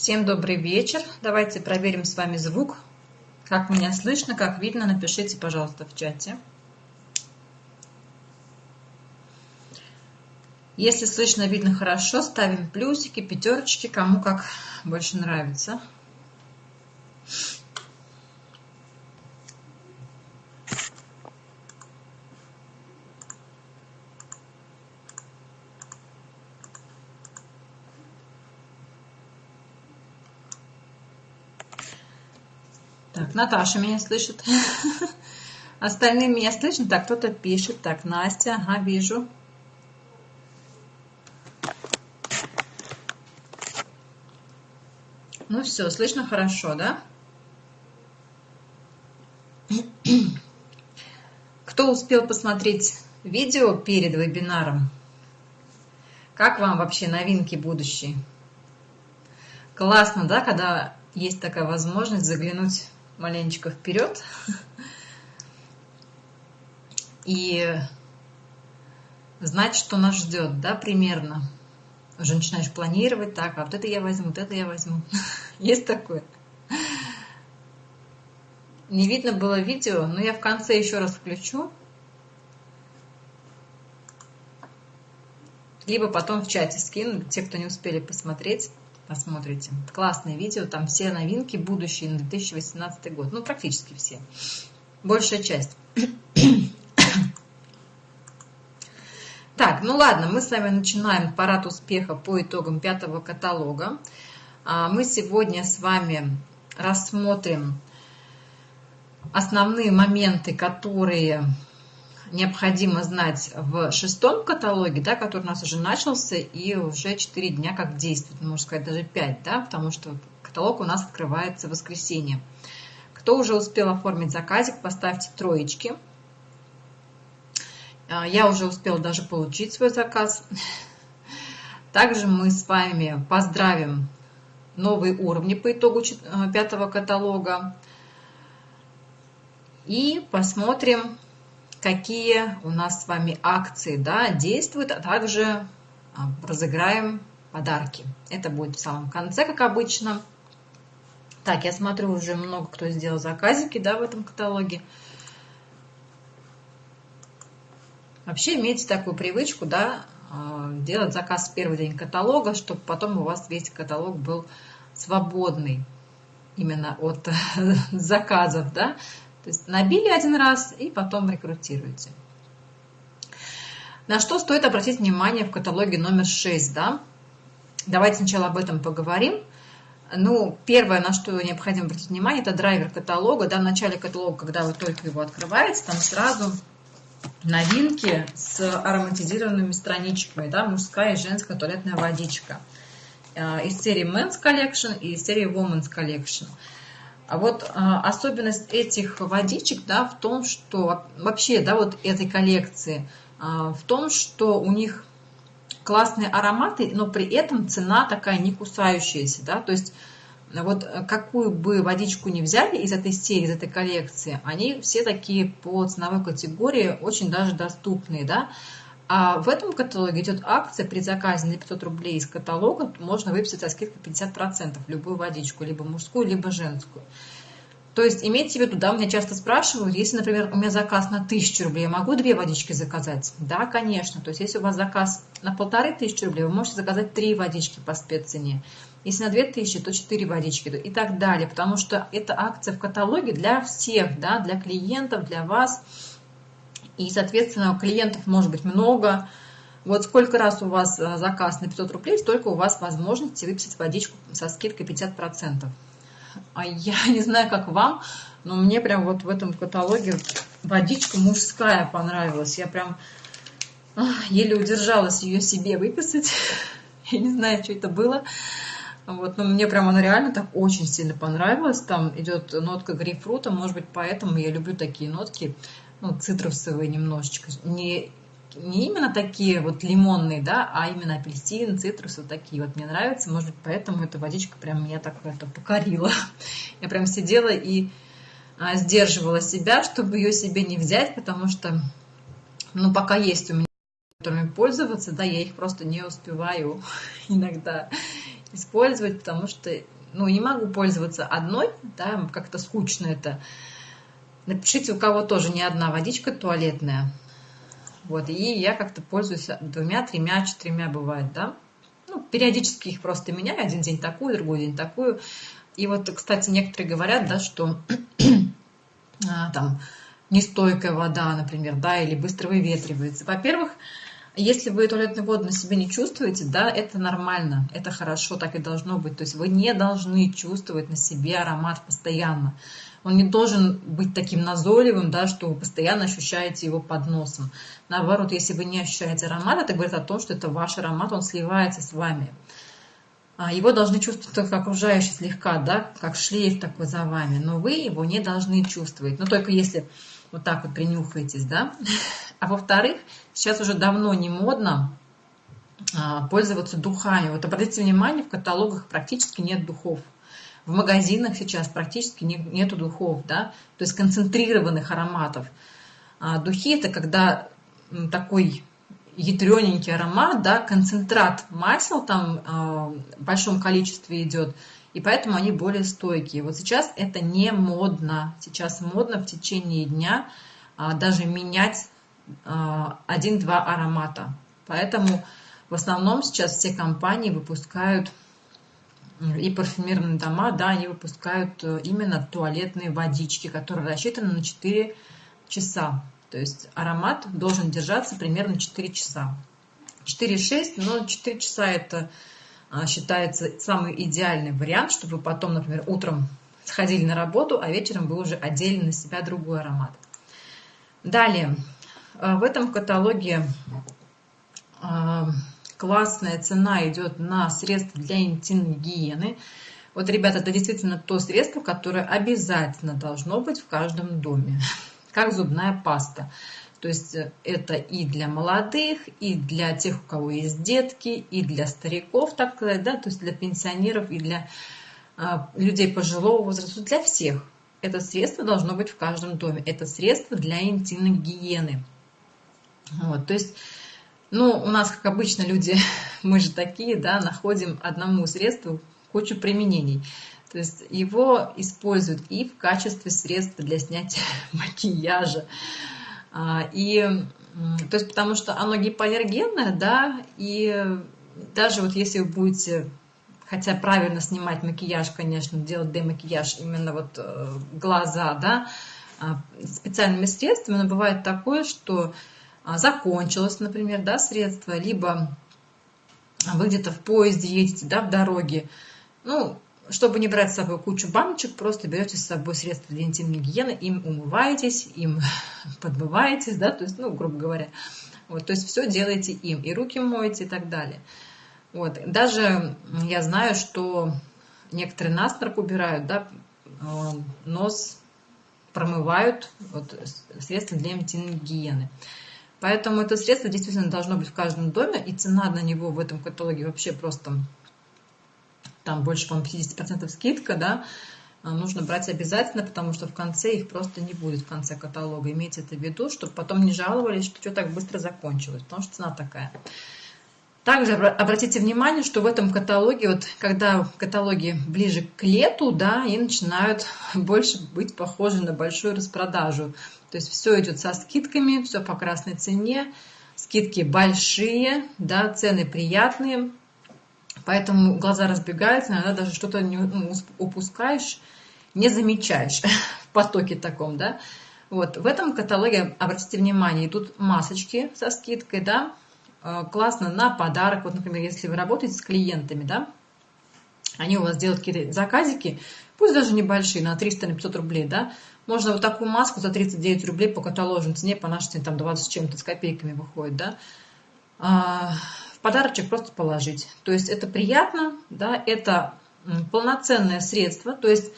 Всем добрый вечер. Давайте проверим с вами звук. Как меня слышно, как видно, напишите, пожалуйста, в чате. Если слышно, видно хорошо, ставим плюсики, пятерочки, кому как больше нравится. Так, Наташа меня слышит. Остальные меня слышат. Так, кто-то пишет. Так, Настя, ага, вижу. Ну все, слышно хорошо, да? Кто успел посмотреть видео перед вебинаром? Как вам вообще новинки будущие? Классно, да, когда есть такая возможность заглянуть маленечко вперед. И знать, что нас ждет, да, примерно. Уже начинаешь планировать, так, а вот это я возьму, вот это я возьму. Есть такое? Не видно было видео, но я в конце еще раз включу. Либо потом в чате скину, те, кто не успели посмотреть посмотрите. Классное видео, там все новинки будущие на 2018 год. Ну, практически все. Большая часть. Так, ну ладно, мы с вами начинаем парад успеха по итогам пятого каталога. А, мы сегодня с вами рассмотрим основные моменты, которые необходимо знать в шестом каталоге, да, который у нас уже начался и уже 4 дня как действует, можно сказать, даже 5, да, потому что каталог у нас открывается в воскресенье. Кто уже успел оформить заказик, поставьте троечки. А, я уже успела даже получить свой заказ. Также мы с вами поздравим новые уровни по итогу а, пятого каталога. И посмотрим, какие у нас с вами акции да, действуют, а также а, разыграем подарки. Это будет в самом конце, как обычно. Так, я смотрю, уже много кто сделал заказики да, в этом каталоге. Вообще имейте такую привычку, да, а, делать заказ в первый день каталога, чтобы потом у вас весь каталог был свободный именно от заказов, да, то есть набили один раз и потом рекрутируете. На что стоит обратить внимание в каталоге номер 6, да? Давайте сначала об этом поговорим. Ну, первое, на что необходимо обратить внимание, это драйвер каталога. Да, в начале каталога, когда вы только его открываете, там сразу новинки с ароматизированными страничками, да, мужская и женская туалетная водичка. Э, из серии Men's Collection и из серии Women's Collection. А вот а, особенность этих водичек да, в том, что вообще да, вот этой коллекции, а, в том, что у них классные ароматы, но при этом цена такая не кусающаяся. Да? То есть вот какую бы водичку ни взяли из этой серии, из этой коллекции, они все такие по ценовой категории очень даже доступные. Да? А в этом каталоге идет акция при заказе на 500 рублей из каталога можно выписать со скидкой 50% любую водичку, либо мужскую, либо женскую. То есть имейте в виду, да, меня часто спрашивают, если, например, у меня заказ на 1000 рублей, я могу две водички заказать? Да, конечно. То есть если у вас заказ на полторы тысячи рублей, вы можете заказать три водички по спеццене. Если на 2000, то 4 водички и так далее. Потому что это акция в каталоге для всех, да, для клиентов, для вас – и, соответственно, клиентов может быть много. Вот сколько раз у вас э, заказ на 500 рублей, столько у вас возможности выписать водичку со скидкой 50%. А я не знаю, как вам, но мне прям вот в этом каталоге водичка мужская понравилась. Я прям еле удержалась ее себе выписать. Я не знаю, что это было. Вот, но мне прям она реально так очень сильно понравилась. Там идет нотка грейпфрута, может быть, поэтому я люблю такие нотки ну, цитрусовые немножечко. Не, не именно такие вот лимонные, да, а именно апельсин, цитрус, вот такие вот мне нравятся. Может быть, поэтому эта водичка прям меня так это покорила. Я прям сидела и а, сдерживала себя, чтобы ее себе не взять, потому что, ну, пока есть у меня которыми пользоваться, да, я их просто не успеваю иногда. использовать, потому что, ну, не могу пользоваться одной, да, как-то скучно это. Напишите, у кого тоже не одна водичка туалетная. Вот, и я как-то пользуюсь двумя, тремя, четырьмя бывает, да. Ну, периодически их просто меняю, один день такую, другой день такую. И вот, кстати, некоторые говорят, да, что а, там нестойкая вода, например, да, или быстро выветривается. Во-первых, если вы туалетную воду на себе не чувствуете, да, это нормально, это хорошо, так и должно быть. То есть вы не должны чувствовать на себе аромат постоянно. Он не должен быть таким назойливым, да, что вы постоянно ощущаете его под носом. Наоборот, если вы не ощущаете аромат, это говорит о том, что это ваш аромат, он сливается с вами. А, его должны чувствовать только окружающие слегка, да, как шлейф такой за вами, но вы его не должны чувствовать. Но только если вот так вот принюхаетесь, да. А во-вторых, сейчас уже давно не модно а, пользоваться духами. Вот обратите внимание, в каталогах практически нет духов. В магазинах сейчас практически не, нету духов, да, то есть концентрированных ароматов. А духи это когда такой ядрененький аромат, да, концентрат масел там э, в большом количестве идет, и поэтому они более стойкие. Вот сейчас это не модно. Сейчас модно в течение дня а, даже менять а, один-два аромата. Поэтому в основном сейчас все компании выпускают и парфюмерные дома, да, они выпускают э, именно туалетные водички, которые рассчитаны на 4 часа. То есть аромат должен держаться примерно 4 часа. 4-6, но 4 часа это а, считается самый идеальный вариант, чтобы потом, например, утром сходили на работу, а вечером вы уже одели на себя другой аромат. Далее, а, в этом каталоге а, классная цена идет на средства для интимной гигиены. Вот, ребята, это действительно то средство, которое обязательно должно быть в каждом доме, как зубная паста. То есть э, это и для молодых, и для тех, у кого есть детки, и для стариков, так сказать, да, то есть для пенсионеров, и для а, людей пожилого возраста, для всех. Это средство должно быть в каждом доме. Это средство для интимной гигиены. Вот, то есть, ну, у нас, как обычно, люди, мы же такие, да, находим одному средству кучу применений. То есть его используют и в качестве средства для снятия макияжа, а, и, то есть, потому что оно гипоаллергенное, да, и даже вот если вы будете, хотя правильно снимать макияж, конечно, делать демакияж, именно вот э, глаза, да, а, специальными средствами, но бывает такое, что закончилось, например, да, средство, либо вы где-то в поезде едете, да, в дороге, ну, чтобы не брать с собой кучу баночек, просто берете с собой средства для интимной гигиены, им умываетесь, им подмываетесь, да, то есть, ну, грубо говоря. Вот, то есть все делаете им, и руки моете и так далее. Вот. Даже я знаю, что некоторые насморк убирают, да, э, нос промывают вот, средства для интимной гигиены. Поэтому это средство действительно должно быть в каждом доме, и цена на него в этом каталоге вообще просто там больше, по-моему, 50% скидка, да, а, нужно брать обязательно, потому что в конце их просто не будет в конце каталога. Имейте это в виду, чтобы потом не жаловались, что все так быстро закончилось, потому что цена такая. Также обратите внимание, что в этом каталоге, вот когда каталоги ближе к лету, да, и начинают больше быть похожи на большую распродажу. То есть все идет со скидками, все по красной цене, скидки большие, да, цены приятные. Поэтому глаза разбегаются, иногда даже что-то ну, упускаешь, не замечаешь в потоке таком, да. Вот, в этом каталоге, обратите внимание, идут масочки со скидкой, да, э, классно на подарок. Вот, например, если вы работаете с клиентами, да, они у вас делают какие-то заказики, пусть даже небольшие, на 300-500 рублей, да, можно вот такую маску за 39 рублей по каталожной цене, по нашей цене, там 20 с чем-то, с копейками выходит, да, а, подарочек просто положить. То есть это приятно, да, это полноценное средство, то есть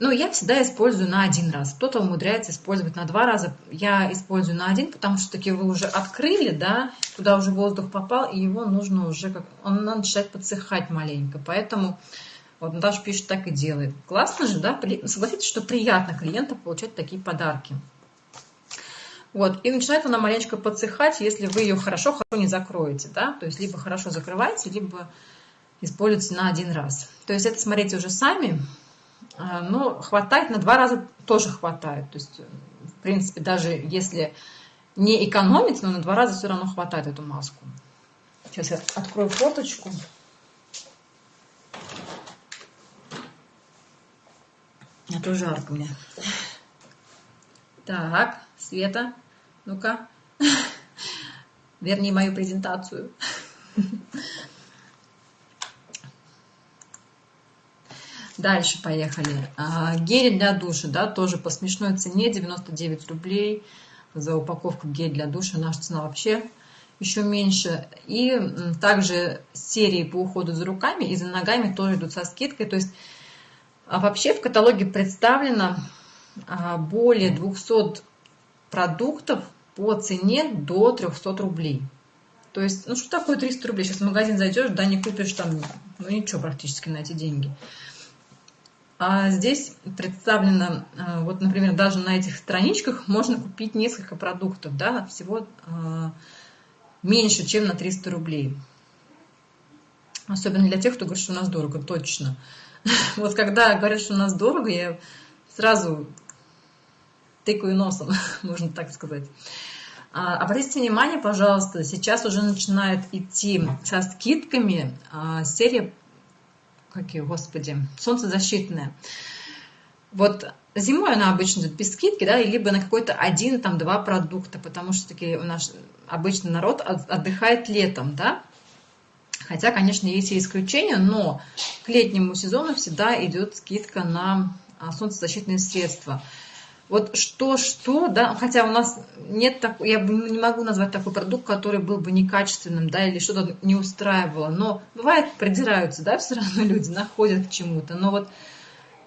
ну, я всегда использую на один раз. Кто-то умудряется использовать на два раза. Я использую на один, потому что таки вы уже открыли, да, туда уже воздух попал, и его нужно уже, как он начинает подсыхать маленько. Поэтому вот Наташа пишет, так и делает. Классно же, да? Согласитесь, что приятно клиентам получать такие подарки. Вот, и начинает она маленечко подсыхать, если вы ее хорошо-хорошо не закроете, да, то есть либо хорошо закрываете, либо используется на один раз. То есть это смотрите уже сами, а, но хватает на два раза тоже хватает. То есть, в принципе, даже если не экономить, но на два раза все равно хватает эту маску. Сейчас я открою фоточку. А то жарко мне. Так, Света, ну-ка, верни мою презентацию. Дальше поехали. А, гель для душа, да, тоже по смешной цене, 99 рублей за упаковку гель для душа. Наша цена вообще еще меньше. И также серии по уходу за руками и за ногами тоже идут со скидкой. То есть а вообще в каталоге представлено а, более 200 продуктов по цене до 300 рублей. То есть, ну что такое 300 рублей? Сейчас в магазин зайдешь, да, не купишь там, ну ничего практически на эти деньги. А здесь представлено, а, вот, например, даже на этих страничках можно купить несколько продуктов, да, всего э, меньше, чем на 300 рублей. Особенно для тех, кто говорит, что у нас дорого, точно. Вот когда говорят, что у нас дорого, я сразу тыкаю носом, можно так сказать. А, обратите внимание, пожалуйста, сейчас уже начинает идти со скидками а, серия, какие, господи, солнцезащитная. Вот зимой она обычно идет без скидки, да, либо на какой-то один, там, два продукта, потому что таки у нас обычно народ отдыхает летом, да, Хотя, конечно, есть и исключения, но к летнему сезону всегда идет скидка на а, солнцезащитные средства. Вот что-что, да, хотя у нас нет так, я не могу назвать такой продукт, который был бы некачественным, да, или что-то не устраивало, но бывает придираются, да, все равно люди находят к чему-то, но вот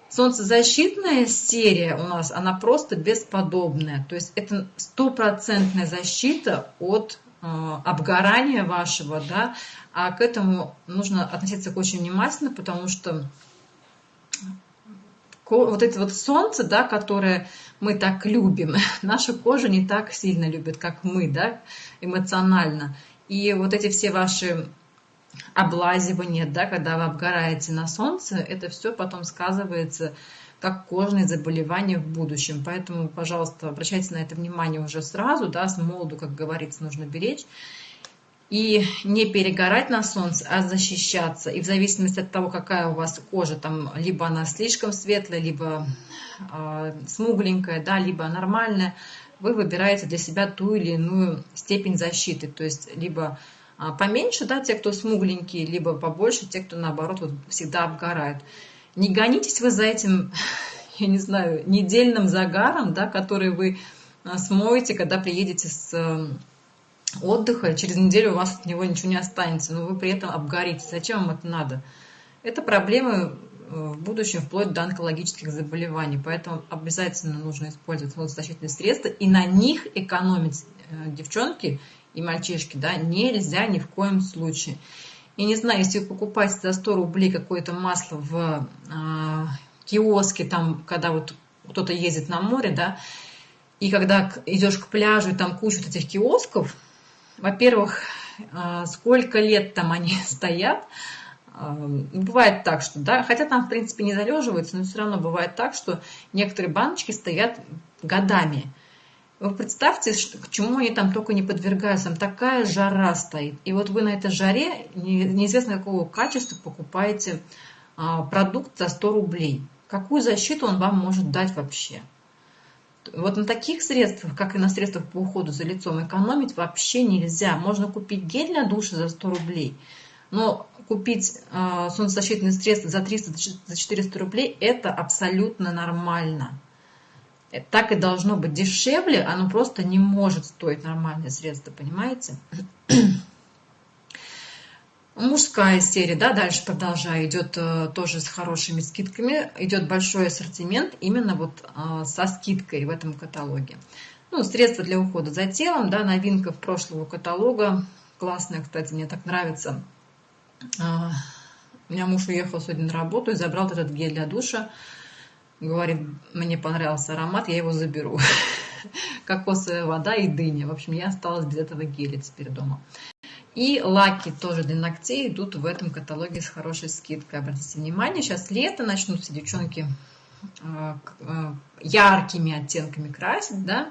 солнцезащитная серия у нас, она просто бесподобная, то есть это стопроцентная защита от э, обгорания вашего, да, а к этому нужно относиться очень внимательно, потому что вот это вот солнце, да, которое мы так любим, наша кожа не так сильно любит, как мы, да, эмоционально. И вот эти все ваши облазивания, да, когда вы обгораете на солнце, это все потом сказывается как кожные заболевания в будущем. Поэтому, пожалуйста, обращайте на это внимание уже сразу, да, с молоду, как говорится, нужно беречь и не перегорать на солнце, а защищаться. И в зависимости от того, какая у вас кожа, там либо она слишком светлая, либо э, смугленькая, да, либо нормальная, вы выбираете для себя ту или иную степень защиты. То есть либо э, поменьше, да, те, кто смугленькие, либо побольше, те, кто наоборот вот, всегда обгорают. Не гонитесь вы за этим, я не знаю, недельным загаром, да, который вы смоете, когда приедете с отдыха, через неделю у вас от него ничего не останется, но вы при этом обгорите. Зачем вам это надо? Это проблемы э, в будущем вплоть до онкологических заболеваний. Поэтому обязательно нужно использовать солнцезащитные средства и на них экономить э, девчонки и мальчишки да, нельзя ни в коем случае. Я не знаю, если вы покупаете за 100 рублей какое-то масло в э, киоске, там, когда вот кто-то ездит на море, да, и когда идешь к пляжу, и там куча вот этих киосков, во-первых, а, сколько лет там они стоят. А, бывает так, что, да, хотя там, в принципе, не залеживаются, но все равно бывает так, что некоторые баночки стоят годами. Вы представьте, к чему они там только не подвергаются. Там такая жара стоит. И вот вы на этой жаре, неизвестно какого качества, покупаете а, продукт за 100 рублей. Какую защиту он вам может дать вообще? Вот на таких средствах, как и на средствах по уходу за лицом, экономить вообще нельзя. Можно купить гель для душа за 100 рублей, но купить э, солнцезащитные средства за 300-400 рублей – это абсолютно нормально. Э, так и должно быть дешевле, оно просто не может стоить нормальное средство, понимаете? Мужская серия, да, дальше продолжая, идет э, тоже с хорошими скидками. Идет большой ассортимент именно вот э, со скидкой в этом каталоге. Ну, средства для ухода за телом, да, новинка прошлого каталога. Классная, кстати, мне так нравится. Э, у меня муж уехал сегодня на работу и забрал этот гель для душа. Говорит, мне понравился аромат, я его заберу. Кокосовая вода и дыня. В общем, я осталась без этого геля теперь дома. И лаки тоже для ногтей идут в этом каталоге с хорошей скидкой. Обратите внимание, сейчас лето, начнутся девчонки э, э, яркими оттенками красить, да.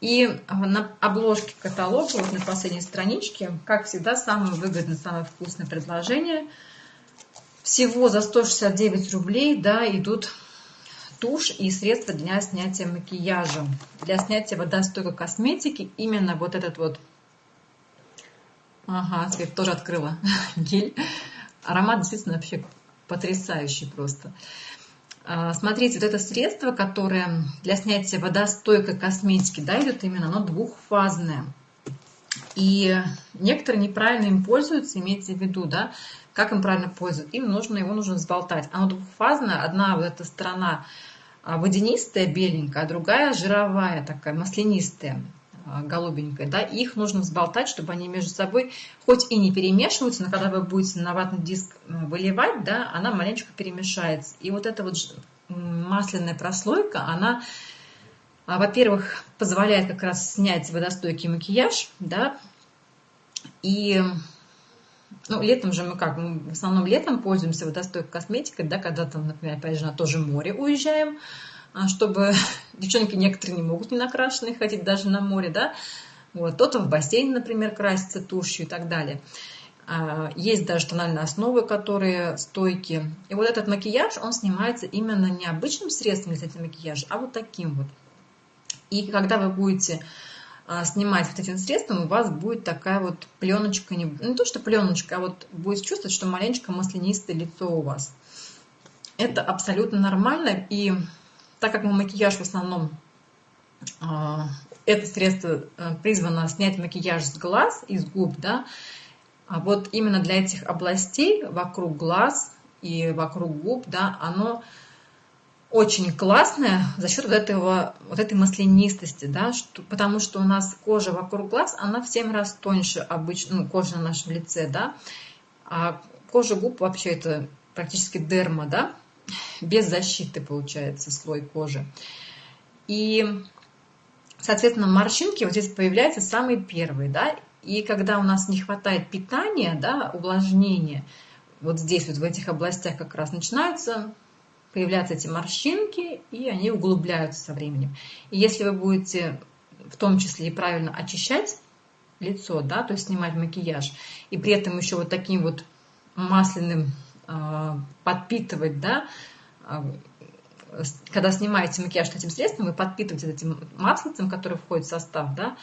И на обложке каталога, вот на последней страничке, как всегда, самое выгодное, самое вкусное предложение. Всего за 169 рублей, да, идут тушь и средства для снятия макияжа. Для снятия водостойкой косметики именно вот этот вот Ага, Свет тоже открыла гель. Аромат действительно вообще потрясающий просто. А, смотрите, вот это средство, которое для снятия водостойкой косметики, да, идет именно, оно двухфазное. И некоторые неправильно им пользуются, имейте в виду, да, как им правильно пользоваться. Им нужно, его нужно взболтать. Оно двухфазное, одна вот эта сторона а, водянистая, беленькая, а другая жировая такая, маслянистая. А, голубенькой, да, их нужно взболтать, чтобы они между собой хоть и не перемешиваются, но когда вы будете на ватный диск выливать, да, она маленечко перемешается. И вот эта вот масляная прослойка, она, а, во-первых, позволяет как раз снять водостойкий макияж, да, и ну, летом же мы как, мы в основном летом пользуемся водостойкой косметикой, да, когда там, например, опять же, на то же море уезжаем, чтобы девчонки некоторые не могут не накрашенные ходить даже на море, да, вот, кто-то в бассейне, например, красится тушью и так далее. А, есть даже тональные основы, которые стойкие. И вот этот макияж, он снимается именно не обычным средством для снятия макияжа, а вот таким вот. И когда вы будете а, снимать вот этим средством, у вас будет такая вот пленочка, не, не то что пленочка, а вот будет чувствовать, что маленечко маслянистое лицо у вас. Это абсолютно нормально, и так как мы макияж в основном, а, это средство э, призвано снять макияж с глаз, из губ, да, а вот именно для этих областей вокруг глаз и вокруг губ, да, оно очень классное за счет вот, этого, вот этой маслянистости, да, что, потому что у нас кожа вокруг глаз, она в 7 раз тоньше обычно, ну, кожа на нашем лице, да, а кожа губ вообще это практически дерма, да, без защиты получается слой кожи. И, соответственно, морщинки вот здесь появляются самые первые, да, и когда у нас не хватает питания, да, увлажнения, вот здесь вот в этих областях как раз начинаются появляться эти морщинки, и они углубляются со временем. И если вы будете в том числе и правильно очищать лицо, да, то есть снимать макияж, и при этом еще вот таким вот масляным подпитывать, да, а, когда снимаете макияж этим средством, вы подпитываете этим маслицем, который входит в состав, да,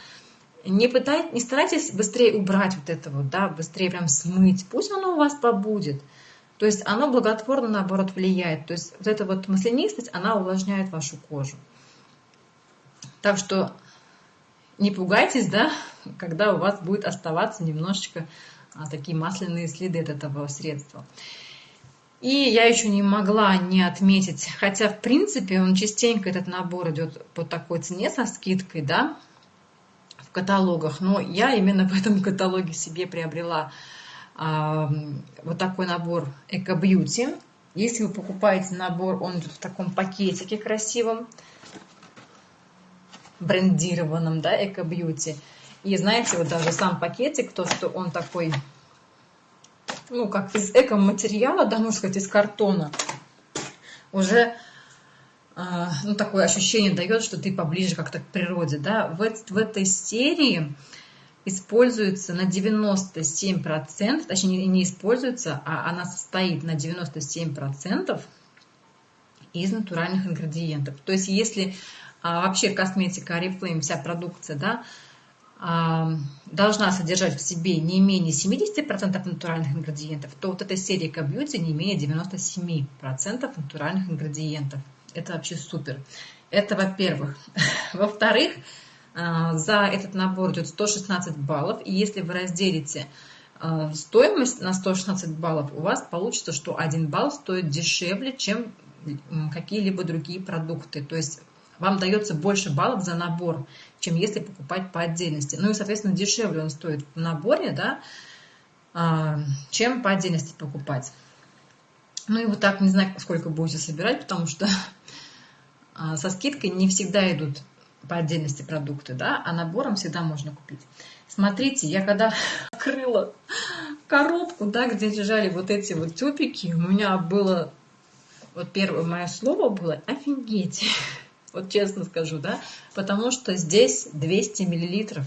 не, пытайтесь, не старайтесь быстрее убрать вот это вот, да, быстрее прям смыть, пусть оно у вас побудет. То есть оно благотворно, наоборот, влияет. То есть вот эта вот маслянистость, она увлажняет вашу кожу. Так что не пугайтесь, да, когда у вас будет оставаться немножечко а, такие масляные следы от этого средства. И я еще не могла не отметить, хотя в принципе он частенько этот набор идет по такой цене со скидкой, да, в каталогах, но я именно в этом каталоге себе приобрела а, вот такой набор Эко Бьюти. Если вы покупаете набор, он идет в таком пакетике красивом, брендированном, да, Эко Бьюти. И знаете, вот даже сам пакетик, то, что он такой ну, как из эко-материала, да, можно сказать, из картона, уже а, ну, такое ощущение дает, что ты поближе как-то к природе, да. В, в этой серии используется на 97%, точнее не, используется, а она состоит на 97% из натуральных ингредиентов. То есть если а, вообще косметика Oriflame, вся продукция, да, должна содержать в себе не менее 70% натуральных ингредиентов, то вот эта серия Beauty не менее 97% натуральных ингредиентов. Это вообще супер. Это во-первых. Во-вторых, а, за этот набор идет 116 баллов, и если вы разделите а, стоимость на 116 баллов, у вас получится, что 1 балл стоит дешевле, чем какие-либо другие продукты. То есть вам дается больше баллов за набор, чем если покупать по отдельности. Ну и, соответственно, дешевле он стоит в наборе, да, а, чем по отдельности покупать. Ну и вот так, не знаю, сколько будете собирать, потому что а, со скидкой не всегда идут по отдельности продукты, да, а набором всегда можно купить. Смотрите, я когда открыла коробку, да, где лежали вот эти вот тюбики, у меня было, вот первое мое слово было «офигеть», вот честно скажу, да, потому что здесь 200 миллилитров.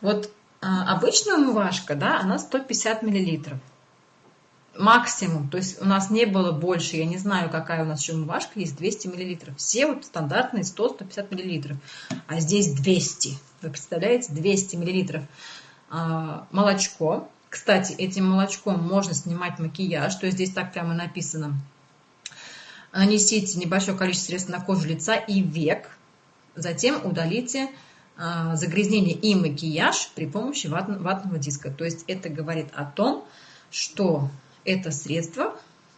Вот а, обычная умывашка, да, она 150 миллилитров максимум, то есть у нас не было больше, я не знаю, какая у нас еще умывашка есть, 200 миллилитров. Все вот стандартные 100-150 миллилитров, а здесь 200. Вы представляете, 200 миллилитров а, молочко. Кстати, этим молочком можно снимать макияж, то есть здесь так прямо написано. Нанесите небольшое количество средств на кожу лица и век, затем удалите а, загрязнение и макияж при помощи ватного диска. То есть это говорит о том, что это средство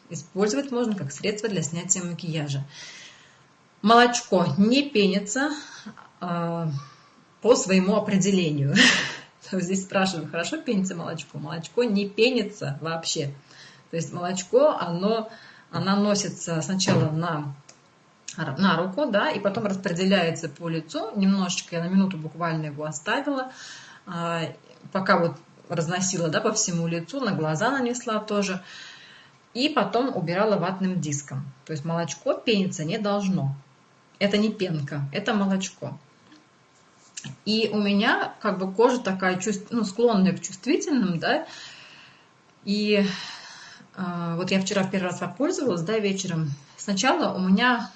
использовать можно как средство для снятия макияжа. Молочко не пенится э, по своему определению. Здесь спрашивают, хорошо пенится молочко? Молочко не пенится вообще. То есть молочко, оно, оно носится сначала на, на руку, да, и потом распределяется по лицу. Немножечко, я на минуту буквально его оставила, э, пока вот разносила да, по всему лицу, на глаза нанесла тоже. И потом убирала ватным диском. То есть молочко пениться не должно. Это не пенка, это молочко. И у меня как бы кожа такая ну, склонная к чувствительным, да. И вот я вчера первый раз попользовалась, да, вечером. Сначала у меня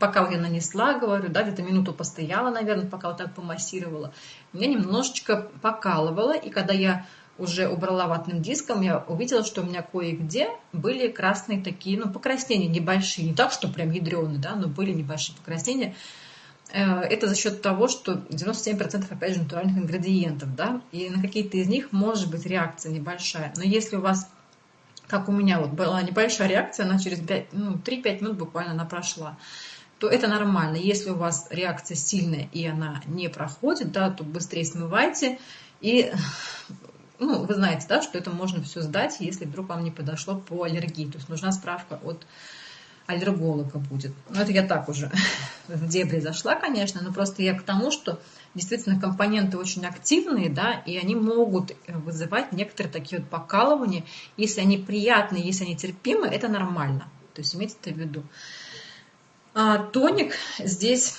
пока я нанесла, говорю, да, где-то минуту постояла, наверное, пока вот так помассировала, меня немножечко покалывало, и когда я уже убрала ватным диском, я увидела, что у меня кое-где были красные такие, ну, покраснения небольшие, не так, что прям ядреные, да, но были небольшие покраснения. Э, это за счет того, что 97% опять же натуральных ингредиентов, да, и на какие-то из них может быть реакция небольшая. Но если у вас, как у меня вот была небольшая реакция, она через 5, ну, 3-5 минут буквально она прошла то это нормально. Если у вас реакция сильная и она не проходит, да, то быстрее смывайте. И ну, вы знаете, да, что это можно все сдать, если вдруг вам не подошло по аллергии. То есть нужна справка от аллерголога будет. Но это я так уже в дебри зашла, конечно, но просто я к тому, что действительно компоненты очень активные, да, и они могут вызывать некоторые такие вот покалывания. Если они приятные, если они терпимы, это нормально. То есть имейте это в виду. А тоник здесь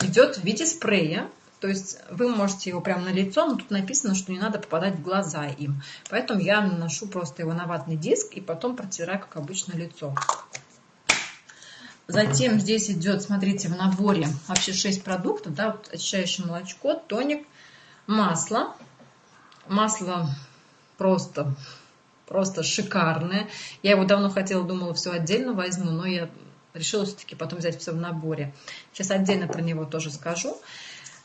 идет в виде спрея, то есть вы можете его прямо на лицо, но тут написано, что не надо попадать в глаза им. Поэтому я наношу просто его на ватный диск и потом протираю, как обычно, лицо. Затем здесь идет, смотрите, в наборе вообще 6 продуктов. Да, вот очищающее молочко, тоник, масло. Масло просто, просто шикарное. Я его давно хотела, думала, все отдельно возьму, но я решила все-таки потом взять все в наборе. Сейчас отдельно про него тоже скажу.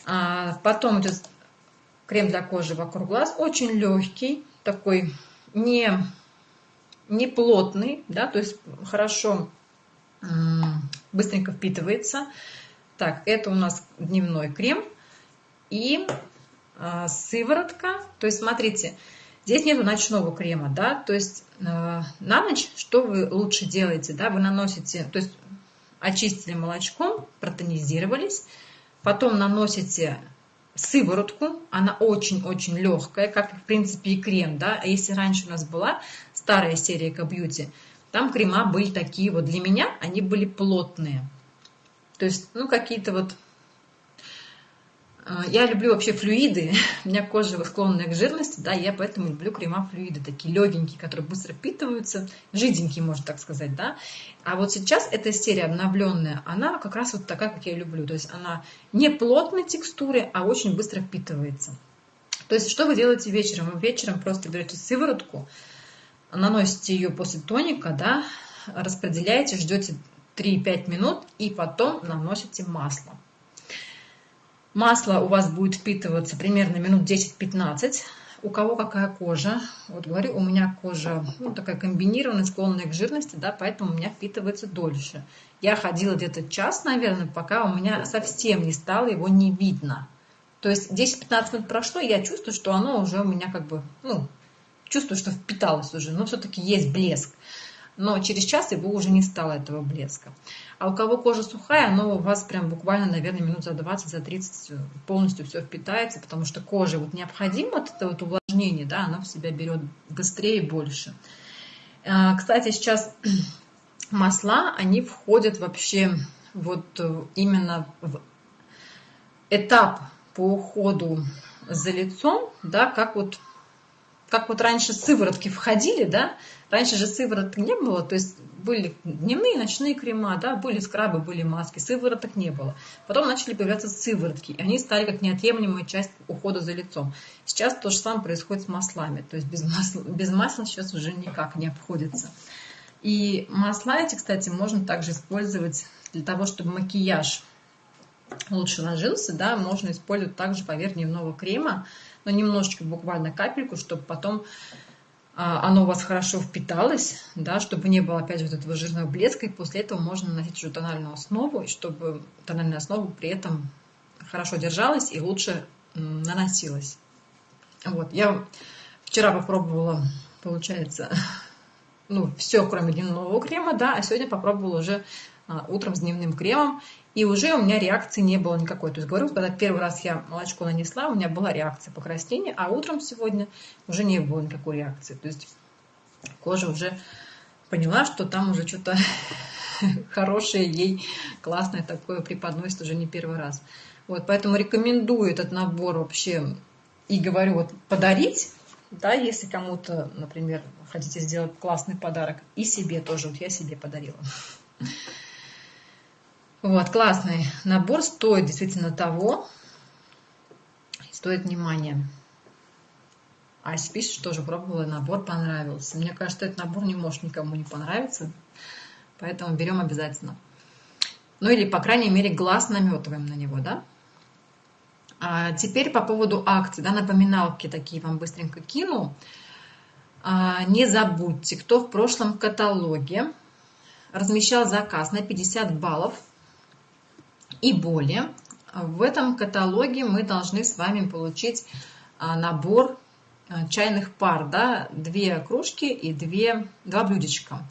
А, потом идет крем для кожи вокруг глаз. Очень легкий, такой не, не плотный, да, то есть хорошо быстренько впитывается. Так, это у нас дневной крем и а, сыворотка. То есть, смотрите, Здесь нету ночного крема, да, то есть э, на ночь что вы лучше делаете, да, вы наносите, то есть очистили молочком, протонизировались, потом наносите сыворотку, она очень-очень легкая, как в принципе и крем, да, а если раньше у нас была старая серия К-Бьюти, там крема были такие вот, для меня они были плотные, то есть, ну, какие-то вот а, я люблю вообще флюиды, у меня кожа склонная к жирности, да, я поэтому люблю крема флюиды, такие легенькие, которые быстро впитываются, жиденькие, можно так сказать, да. А вот сейчас эта серия обновленная, она как раз вот такая, как я люблю, то есть она не плотной текстуры, а очень быстро впитывается. То есть что вы делаете вечером? Вы вечером просто берете сыворотку, наносите ее после тоника, да, распределяете, ждете 3-5 минут и потом наносите масло. Масло у вас будет впитываться примерно минут 10-15. У кого какая кожа? Вот говорю, у меня кожа ну, такая комбинированная, склонная к жирности, да, поэтому у меня впитывается дольше. Я ходила где-то час, наверное, пока у меня совсем не стало его не видно. То есть 10-15 минут прошло, и я чувствую, что оно уже у меня как бы, ну, чувствую, что впиталось уже, но все-таки есть блеск. но через час его уже не стало этого блеска. А у кого кожа сухая, оно у вас прям буквально, наверное, минут за 20, за 30 полностью все впитается, потому что коже вот необходимо вот это вот увлажнение, да, оно в себя берет быстрее и больше. А, кстати, сейчас масла, они входят вообще вот э, именно в этап по уходу за лицом, да, как вот как вот раньше сыворотки входили, да, раньше же сывороток не было, то есть были дневные, ночные крема, да, были скрабы, были маски, сывороток не было. Потом начали появляться сыворотки, и они стали как неотъемлемая часть ухода за лицом. Сейчас то же самое происходит с маслами, то есть без масла, без масла сейчас уже никак не обходится. И масла эти, кстати, можно также использовать для того, чтобы макияж лучше ложился, да, можно использовать также поверх дневного крема, но немножечко, буквально капельку, чтобы потом а, оно у вас хорошо впиталось, да, чтобы не было опять вот этого жирного блеска, и после этого можно наносить уже тональную основу, и чтобы тональная основа при этом хорошо держалась и лучше наносилась. Вот, я вчера попробовала, получается, ну, все, кроме дневного крема, да, а сегодня попробовала уже а, утром с дневным кремом, и уже у меня реакции не было никакой. То есть, говорю, когда первый раз я молочко нанесла, у меня была реакция покраснения, а утром сегодня уже не было никакой реакции. То есть, кожа уже поняла, что там уже что-то хорошее ей, классное такое преподносит уже не первый раз. Вот, поэтому рекомендую этот набор вообще и говорю, вот подарить, да, если кому-то, например, хотите сделать классный подарок, и себе тоже, вот я себе подарила. Вот, классный набор, стоит действительно того, стоит внимания. Ася пишет, тоже пробовала, набор понравился. Мне кажется, этот набор не может никому не понравиться, поэтому берем обязательно. Ну или, по крайней мере, глаз наметываем на него, да? А теперь по поводу акций, да, напоминалки такие вам быстренько кину. А, не забудьте, кто в прошлом каталоге размещал заказ на 50 баллов – и более. В этом каталоге мы должны с вами получить а, набор а, чайных пар, да, две кружки и две, два блюдечка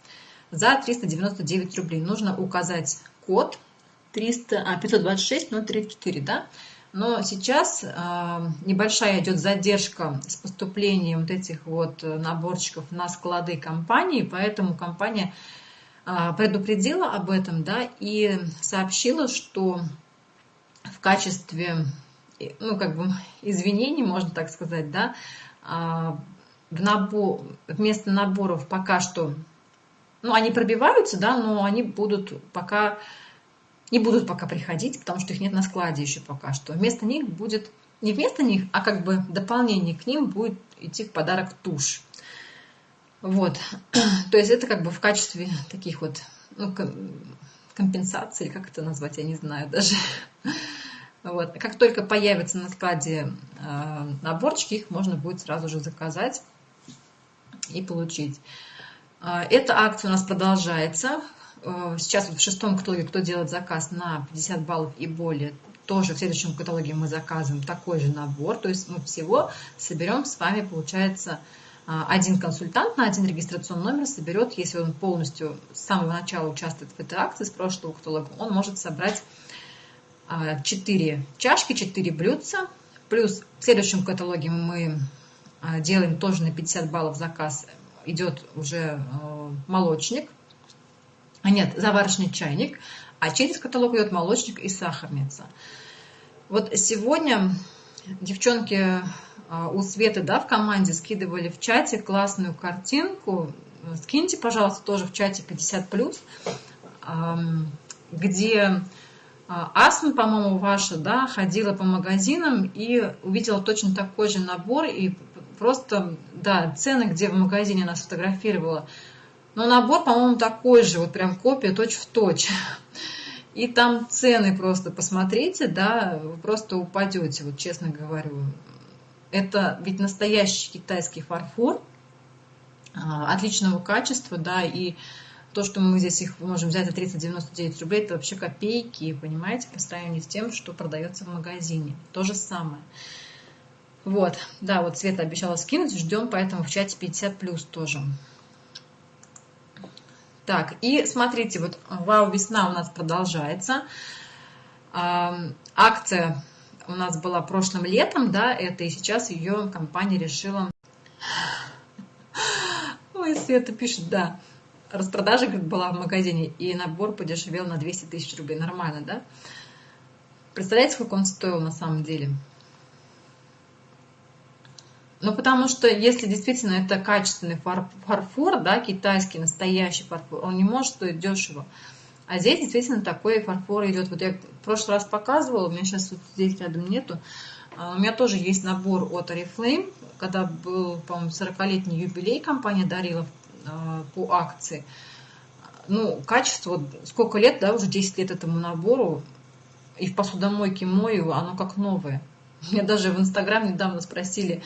за 399 рублей. Нужно указать код 300, а, 526 034, да, но сейчас э, небольшая идет задержка с поступлением вот этих вот наборчиков на склады компании, поэтому компания предупредила об этом, да, и сообщила, что в качестве, ну, как бы извинений, можно так сказать, да, а, в набор, вместо наборов пока что, ну, они пробиваются, да, но они будут пока, не будут пока приходить, потому что их нет на складе еще пока что. Вместо них будет, не вместо них, а как бы дополнение к ним будет идти в подарок тушь. Вот. То есть это как бы в качестве таких вот ну, компенсаций, как это назвать, я не знаю даже. Вот. Как только появятся на складе э, наборчики, их можно будет сразу же заказать и получить. Э, эта акция у нас продолжается. Э, сейчас вот в шестом каталоге, кто делает заказ на 50 баллов и более, тоже в следующем каталоге мы заказываем такой же набор. То есть мы всего соберем с вами, получается, а, один консультант на один регистрационный номер соберет, если он полностью с самого начала участвует в этой акции, с прошлого каталога, он может собрать 4 а, чашки, 4 блюдца. Плюс в следующем каталоге мы а, делаем тоже на 50 баллов заказ. Идет уже молочник, а нет, заварочный чайник, а через каталог идет молочник и сахарница. Вот сегодня девчонки а, у Светы да, в команде скидывали в чате классную картинку. Скиньте, пожалуйста, тоже в чате 50+, где а, Асма, по-моему, ваша, да, ходила по магазинам и увидела точно такой же набор и просто, да, цены, где в магазине она сфотографировала. Но набор, по-моему, такой же, вот прям копия точь в точь. И там цены просто посмотрите, да, вы просто упадете, вот честно говорю. Это ведь настоящий китайский фарфор а, отличного качества, да, и то, что мы здесь их можем взять за 399 рублей, это вообще копейки, понимаете, по сравнению с тем, что продается в магазине. То же самое. Вот, да, вот Света обещала скинуть, ждем, поэтому в чате 50 плюс тоже. Так, и смотрите, вот вау, весна у нас продолжается. Акция у нас была прошлым летом, да, это и сейчас ее компания решила... Ой, Света пишет, да, распродажа как была в магазине, и набор подешевел на 200 тысяч рублей. Нормально, да? Представляете, сколько он стоил на самом деле? Ну, потому что если действительно это качественный фарфор, да, китайский, настоящий фарфор, он не может стоить дешево. А здесь действительно такой фарфор идет. Вот я в прошлый раз показывала, у меня сейчас вот здесь рядом нету. А, у меня тоже есть набор от Oriflame, когда был, по-моему, 40-летний юбилей, компания дарила а, по акции. Ну, качество, сколько лет, да, уже 10 лет этому набору, и в посудомойке мою, оно как новое. Меня даже в Инстаграм недавно спросили,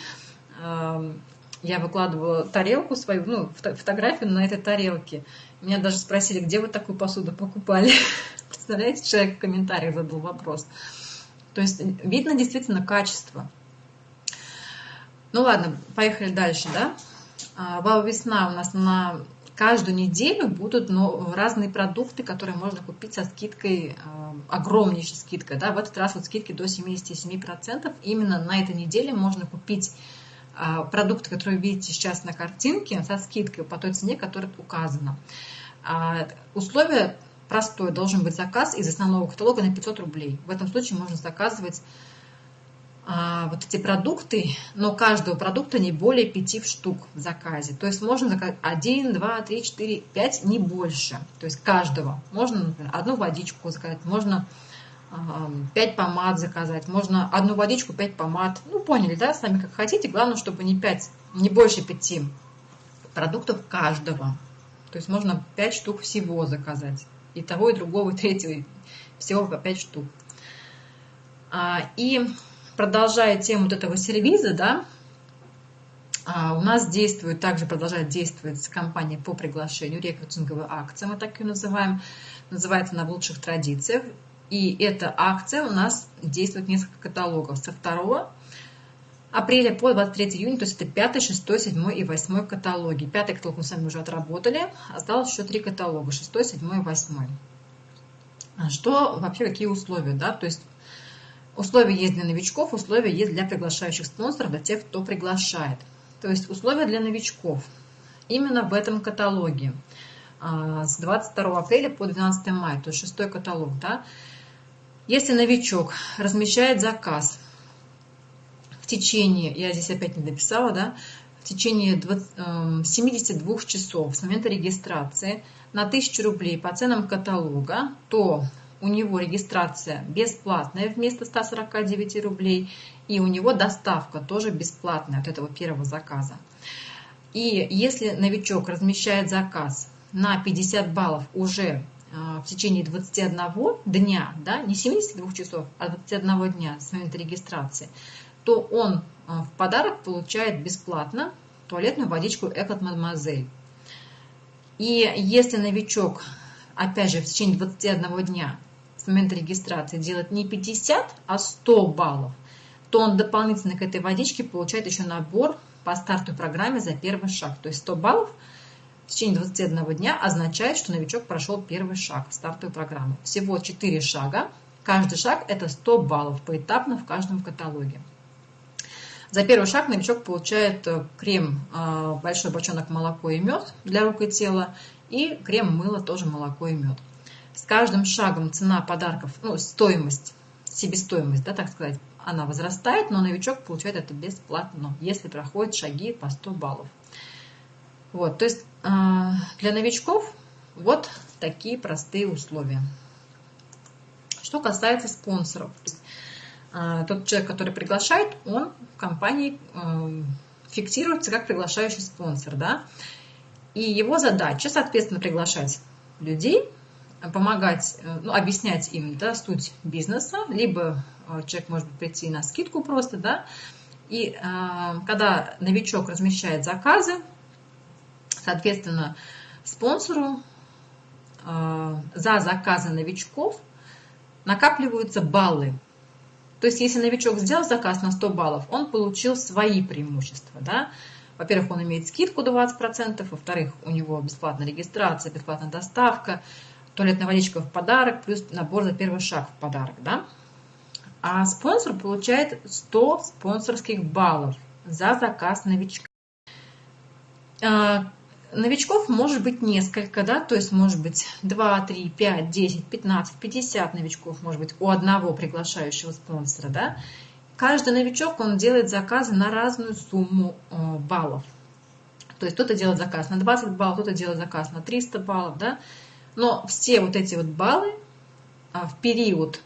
я выкладывала тарелку свою, ну, фотографию на этой тарелке. Меня даже спросили, где вы такую посуду покупали. Представляете, человек в комментариях задал вопрос. То есть видно действительно качество. Ну ладно, поехали дальше, да? А, Вау весна у нас на каждую неделю будут ну, разные продукты, которые можно купить со скидкой, э, огромнейшей скидкой. Да? В этот раз вот скидки до 77%. Именно на этой неделе можно купить продукты, которые вы видите сейчас на картинке, со скидкой по той цене, которая указана. А, условие простое, должен быть заказ из основного каталога на 500 рублей. В этом случае можно заказывать а, вот эти продукты, но каждого продукта не более 5 штук в заказе. То есть можно заказать 1, 2, 3, 4, 5, не больше. То есть каждого. Можно, например, одну водичку заказать, можно 5 помад заказать, можно одну водичку, 5 помад. Ну, поняли, да, сами как хотите. Главное, чтобы не 5, не больше 5 продуктов каждого. То есть можно 5 штук всего заказать. И того, и другого, и третьего. Всего по 5 штук. А, и продолжая тему вот этого сервиза, да, а, у нас действует, также продолжает действовать компания по приглашению, рекрутинговая акция, мы так ее называем, называется она в лучших традициях. И эта акция у нас действует несколько каталогов. Со 2 апреля по 23 июня, то есть это 5, 6, 7 и 8 каталоги. Пятый каталог мы с вами уже отработали, осталось еще три каталога, 6, 7 и 8. Что вообще, какие условия, да, то есть Условия есть для новичков, условия есть для приглашающих спонсоров, для тех, кто приглашает. То есть условия для новичков именно в этом каталоге а, с 22 апреля по 12 мая, то есть шестой каталог. Да? Если новичок размещает заказ в течение, я здесь опять не написала, да, в течение 20, 72 эм, часов с момента регистрации на 1000 рублей по ценам каталога, то у него регистрация бесплатная вместо 149 рублей, и у него доставка тоже бесплатная от этого первого заказа. И если новичок размещает заказ на 50 баллов уже в течение 21 дня, да, не 72 часов, а 21 дня с момента регистрации, то он а, в подарок получает бесплатно туалетную водичку Экот Мадемуазель. И если новичок, опять же, в течение 21 дня момента регистрации делать не 50, а 100 баллов, то он дополнительно к этой водичке получает еще набор по старту программе за первый шаг. То есть 100 баллов в течение 21 дня означает, что новичок прошел первый шаг в стартовую программу. Всего 4 шага. Каждый шаг это 100 баллов поэтапно в каждом каталоге. За первый шаг новичок получает э, крем э, большой бочонок молоко и мед для рук и тела и крем мыло тоже молоко и мед с каждым шагом цена подарков, ну, стоимость, себестоимость, да, так сказать, она возрастает, но новичок получает это бесплатно, если проходит шаги по 100 баллов. Вот, то есть для новичков вот такие простые условия. Что касается спонсоров. А, тот человек, который приглашает, он в компании а, фиксируется как приглашающий спонсор. Да? И его задача, соответственно, приглашать людей, помогать, э, ну, объяснять им да, суть бизнеса, либо человек может прийти на скидку просто, да, и э, когда новичок размещает заказы, соответственно, спонсору э, за заказы новичков накапливаются баллы. То есть, если новичок сделал заказ на 100 баллов, он получил свои преимущества, да, Во-первых, он имеет скидку 20%, во-вторых, у него бесплатная регистрация, бесплатная доставка, туалетная водичка в подарок, плюс набор за первый шаг в подарок, да? А спонсор получает 100 спонсорских баллов за заказ новичка. А, новичков может быть несколько, да, то есть может быть 2, 3, 5, 10, 15, 50 новичков может быть у одного приглашающего спонсора, да. Каждый новичок, он делает заказы на разную сумму э, баллов. То есть кто-то делает заказ на 20 баллов, кто-то делает заказ на 300 баллов, да. Но все вот эти вот баллы а, в период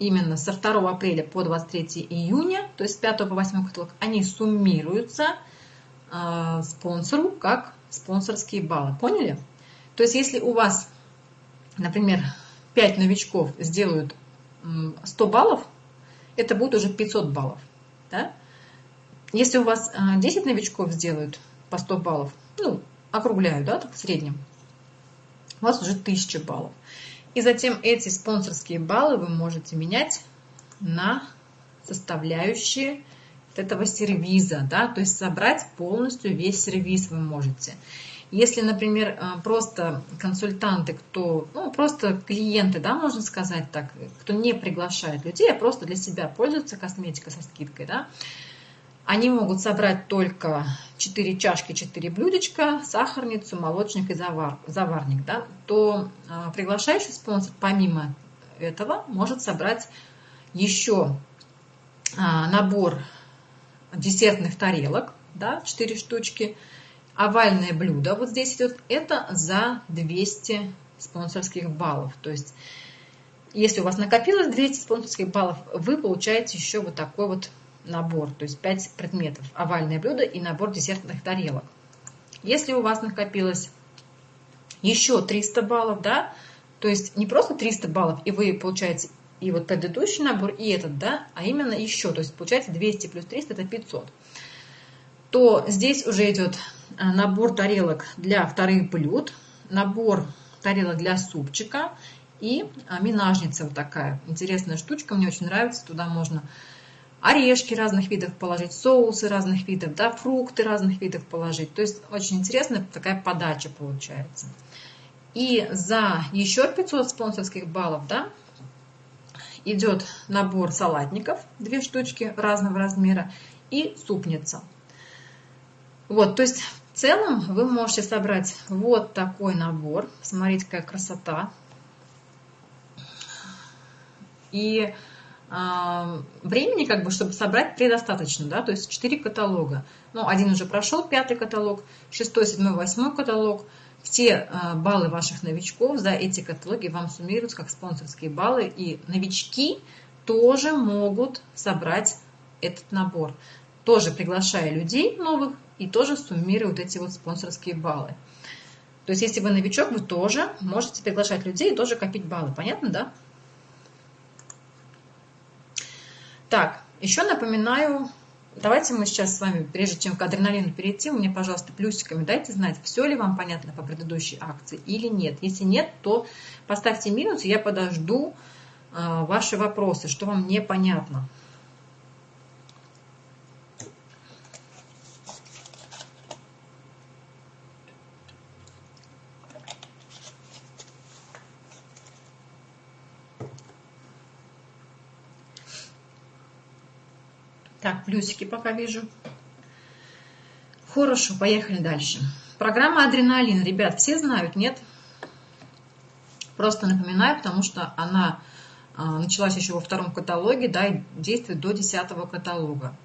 именно со 2 апреля по 23 июня, то есть с 5 по 8 каталог, они суммируются э, спонсору как спонсорские баллы. Поняли? То есть если у вас, например, 5 новичков сделают 100 баллов, это будет уже 500 баллов. Да? Если у вас 10 новичков сделают по 100 баллов, ну, округляю, да, так в среднем, у вас уже 1000 баллов. И затем эти спонсорские баллы вы можете менять на составляющие этого сервиза, да, то есть собрать полностью весь сервис вы можете. Если, например, э, просто консультанты, кто, ну, просто клиенты, да, можно сказать так, кто не приглашает людей, а просто для себя пользуются косметикой со скидкой, да, они могут собрать только 4 чашки, 4 блюдечка, сахарницу, молочник и завар, заварник, да, то э, приглашающий спонсор помимо этого может собрать еще э, набор десертных тарелок, да, 4 штучки, овальное блюдо, вот здесь идет, это за 200 спонсорских баллов. То есть, если у вас накопилось 200 спонсорских баллов, вы получаете еще вот такой вот набор, то есть 5 предметов, овальное блюдо и набор десертных тарелок. Если у вас накопилось еще 300 баллов, да, то есть не просто 300 баллов, и вы получаете и вот предыдущий набор, и этот, да, а именно еще, то есть получается 200 плюс 300 это 500, то здесь уже идет а, набор тарелок для вторых блюд, набор тарелок для супчика и а, минажница вот такая. Интересная штучка, мне очень нравится, туда можно орешки разных видов положить, соусы разных видов, да, фрукты разных видов положить. То есть очень интересная такая подача получается. И за еще 500 спонсорских баллов, да, идет набор салатников, две штучки разного размера, и супница. Вот, то есть в целом вы можете собрать вот такой набор. Смотрите, какая красота. И э, времени, как бы, чтобы собрать, предостаточно, да, то есть 4 каталога. Ну, один уже прошел, пятый каталог, шестой, седьмой, восьмой каталог – все а, баллы ваших новичков за эти каталоги вам суммируются как спонсорские баллы, и новички тоже могут собрать этот набор, тоже приглашая людей новых и тоже суммируют эти вот спонсорские баллы. То есть, если вы новичок, вы тоже можете приглашать людей и тоже копить баллы. Понятно, да? Так, еще напоминаю Давайте мы сейчас с вами, прежде чем к адреналину перейти, мне, пожалуйста, плюсиками дайте знать, все ли вам понятно по предыдущей акции или нет. Если нет, то поставьте минус, я подожду э, ваши вопросы, что вам непонятно. Так, плюсики пока вижу. Хорошо, поехали дальше. Программа «Адреналин». Ребят, все знают, нет? Просто напоминаю, потому что она а, началась еще во втором каталоге, да, и действует до десятого каталога.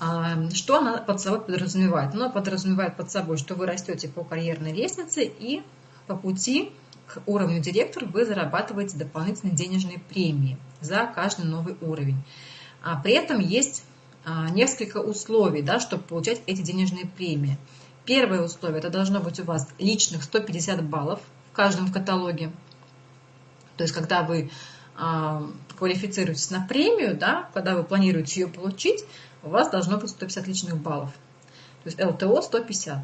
А, что она под собой подразумевает? Она подразумевает под собой, что вы растете по карьерной лестнице и по пути к уровню директор вы зарабатываете дополнительные денежные премии за каждый новый уровень. А при этом есть а, несколько условий, да, чтобы получать эти денежные премии. Первое условие, это должно быть у вас личных 150 баллов в каждом каталоге. То есть, когда вы а, квалифицируетесь на премию, да, когда вы планируете ее получить, у вас должно быть 150 личных баллов. То есть ЛТО 150.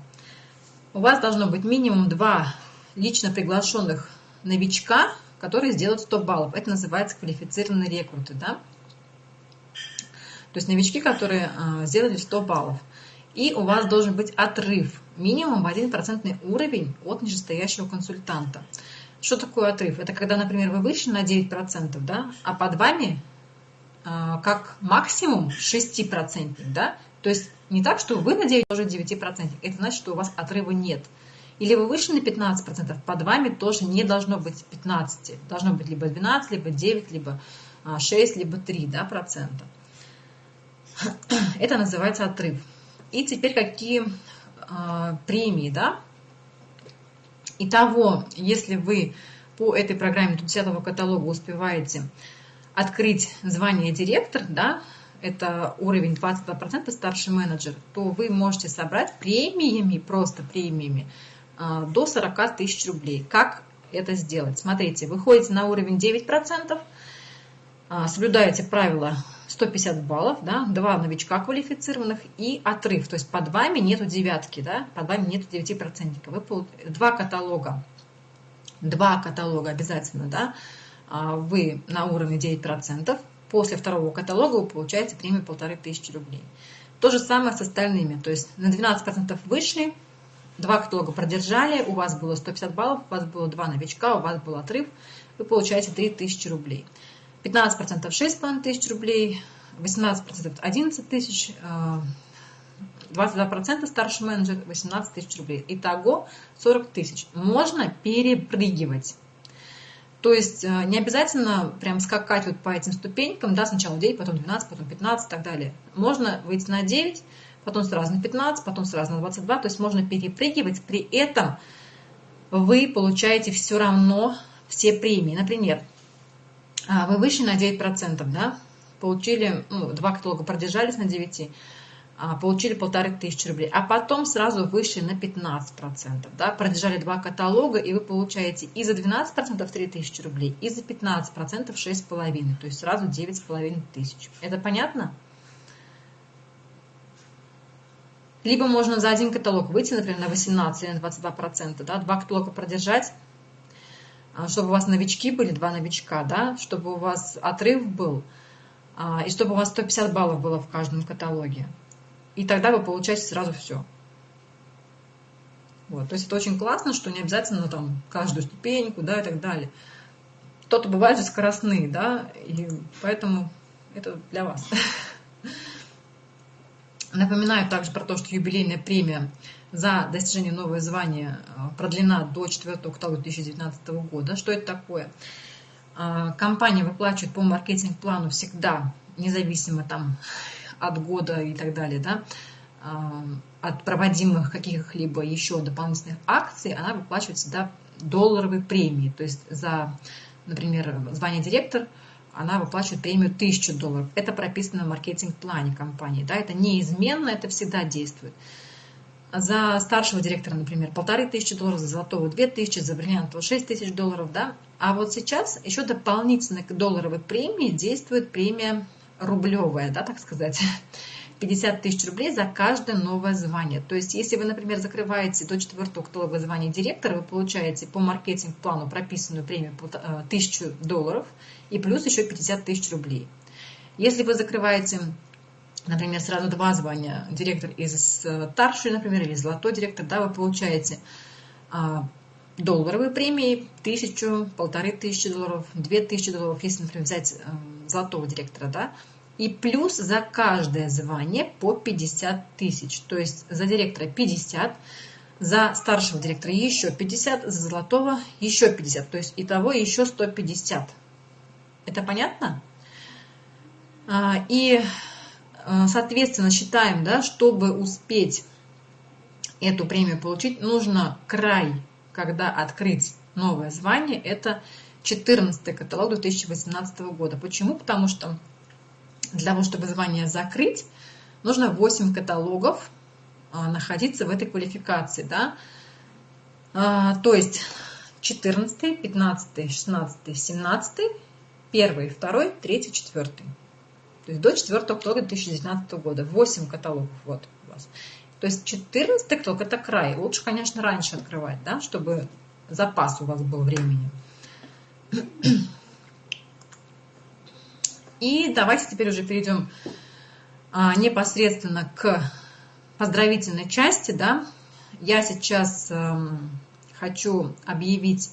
У вас должно быть минимум два лично приглашенных новичка, которые сделают 100 баллов. Это называется квалифицированные рекруты. Да? То есть новички, которые а, сделали 100 баллов. И у вас должен быть отрыв, минимум 1% уровень от нижестоящего консультанта. Что такое отрыв? Это когда, например, вы вышли на 9%, да, а под вами а, как максимум 6%, да? То есть не так, что вы на 9 тоже 9%, это значит, что у вас отрыва нет. Или вы вышли на 15%, под вами тоже не должно быть 15, должно быть либо 12, либо 9, либо 6, а, либо 3 да, процента. Это называется отрыв. И теперь какие э, премии, да? Итого, если вы по этой программе 10 каталога успеваете открыть звание директор, да, это уровень 22% старший менеджер, то вы можете собрать премиями, просто премиями, а, до 40 тысяч рублей. Как это сделать? Смотрите, вы ходите на уровень 9%, а, соблюдаете правила 150 баллов, да, два новичка квалифицированных и отрыв. То есть под вами нету девятки, да, под вами нету 9%. Вы два каталога, два каталога обязательно, да, а, вы на уровне 9%, после второго каталога вы получаете премию полторы тысячи рублей. То же самое с остальными, то есть на 12% вышли, два каталога продержали, у вас было 150 баллов, у вас было два новичка, у вас был отрыв, вы получаете 3000 рублей. 15% 6,5 тысяч рублей, 18% 11 тысяч, 22% старший менеджер 18 тысяч рублей. Итого 40 тысяч. Можно перепрыгивать. То есть э, не обязательно прям скакать вот по этим ступенькам, да, сначала 9, потом 12, потом 15 и так далее. Можно выйти на 9, потом сразу на 15, потом сразу на 22, то есть можно перепрыгивать, при этом вы получаете все равно все премии. Например, вы вышли на 9%, да, получили, ну, два каталога продержались на 9, а, получили полторы тысячи рублей, а потом сразу вышли на 15%, да, продержали два каталога, и вы получаете и за 12% 3 тысячи рублей, и за 15% 6,5, то есть сразу 9,5 тысяч. Это понятно? Либо можно за один каталог выйти, например, на 18 или на 22%, да, два каталога продержать, а, чтобы у вас новички были, два новичка, да, чтобы у вас отрыв был, а, и чтобы у вас 150 баллов было в каждом каталоге. И тогда вы получаете сразу все. Вот. То есть это очень классно, что не обязательно там каждую ступеньку, да, и так далее. Кто-то бывает же скоростные, да, и поэтому это для вас. Напоминаю также про то, что юбилейная премия за достижение нового звания э, продлена до 4 октября 2019 года. Что это такое? А, компания выплачивает по маркетинг-плану всегда, независимо там от года и так далее, да, а, от проводимых каких-либо еще дополнительных акций, она выплачивает всегда долларовые премии. То есть за, например, звание директор, она выплачивает премию 1000 долларов. Это прописано в маркетинг-плане компании. Да, это неизменно, это всегда действует. За старшего директора, например, полторы тысячи долларов, за золотого две тысячи, за бриллиантового шесть тысяч долларов. Да? А вот сейчас еще дополнительно к долларовой премии действует премия рублевая, да, так сказать, 50 тысяч рублей за каждое новое звание. То есть, если вы, например, закрываете до 4 октября звание директора, вы получаете по маркетинг-плану прописанную премию 1000 э, долларов и плюс еще 50 тысяч рублей. Если вы закрываете, например, сразу два звания, директор из э, старший, например, или золотой директор, да, вы получаете а, долларовые премии, тысячу, полторы тысячи долларов, две тысячи долларов, если, например, взять э, золотого директора, да, и плюс за каждое звание по 50 тысяч. То есть за директора 50, за старшего директора еще 50, за золотого еще 50. То есть итого еще 150. Это понятно? А, и, соответственно, считаем, да, чтобы успеть эту премию получить, нужно край, когда открыть новое звание, это 14 каталог 2018 года. Почему? Потому что для того, чтобы звание закрыть, нужно 8 каталогов а, находиться в этой квалификации. Да? А, то есть 14, 15, 16, 17, 1, 2, 3, 4. То есть до 4 октября 2019 года. 8 каталогов вот у вас. То есть 14 каталог это край. Лучше, конечно, раньше открывать, да, чтобы запас у вас был времени. И давайте теперь уже перейдем а, непосредственно к поздравительной части, да, я сейчас эм, хочу объявить,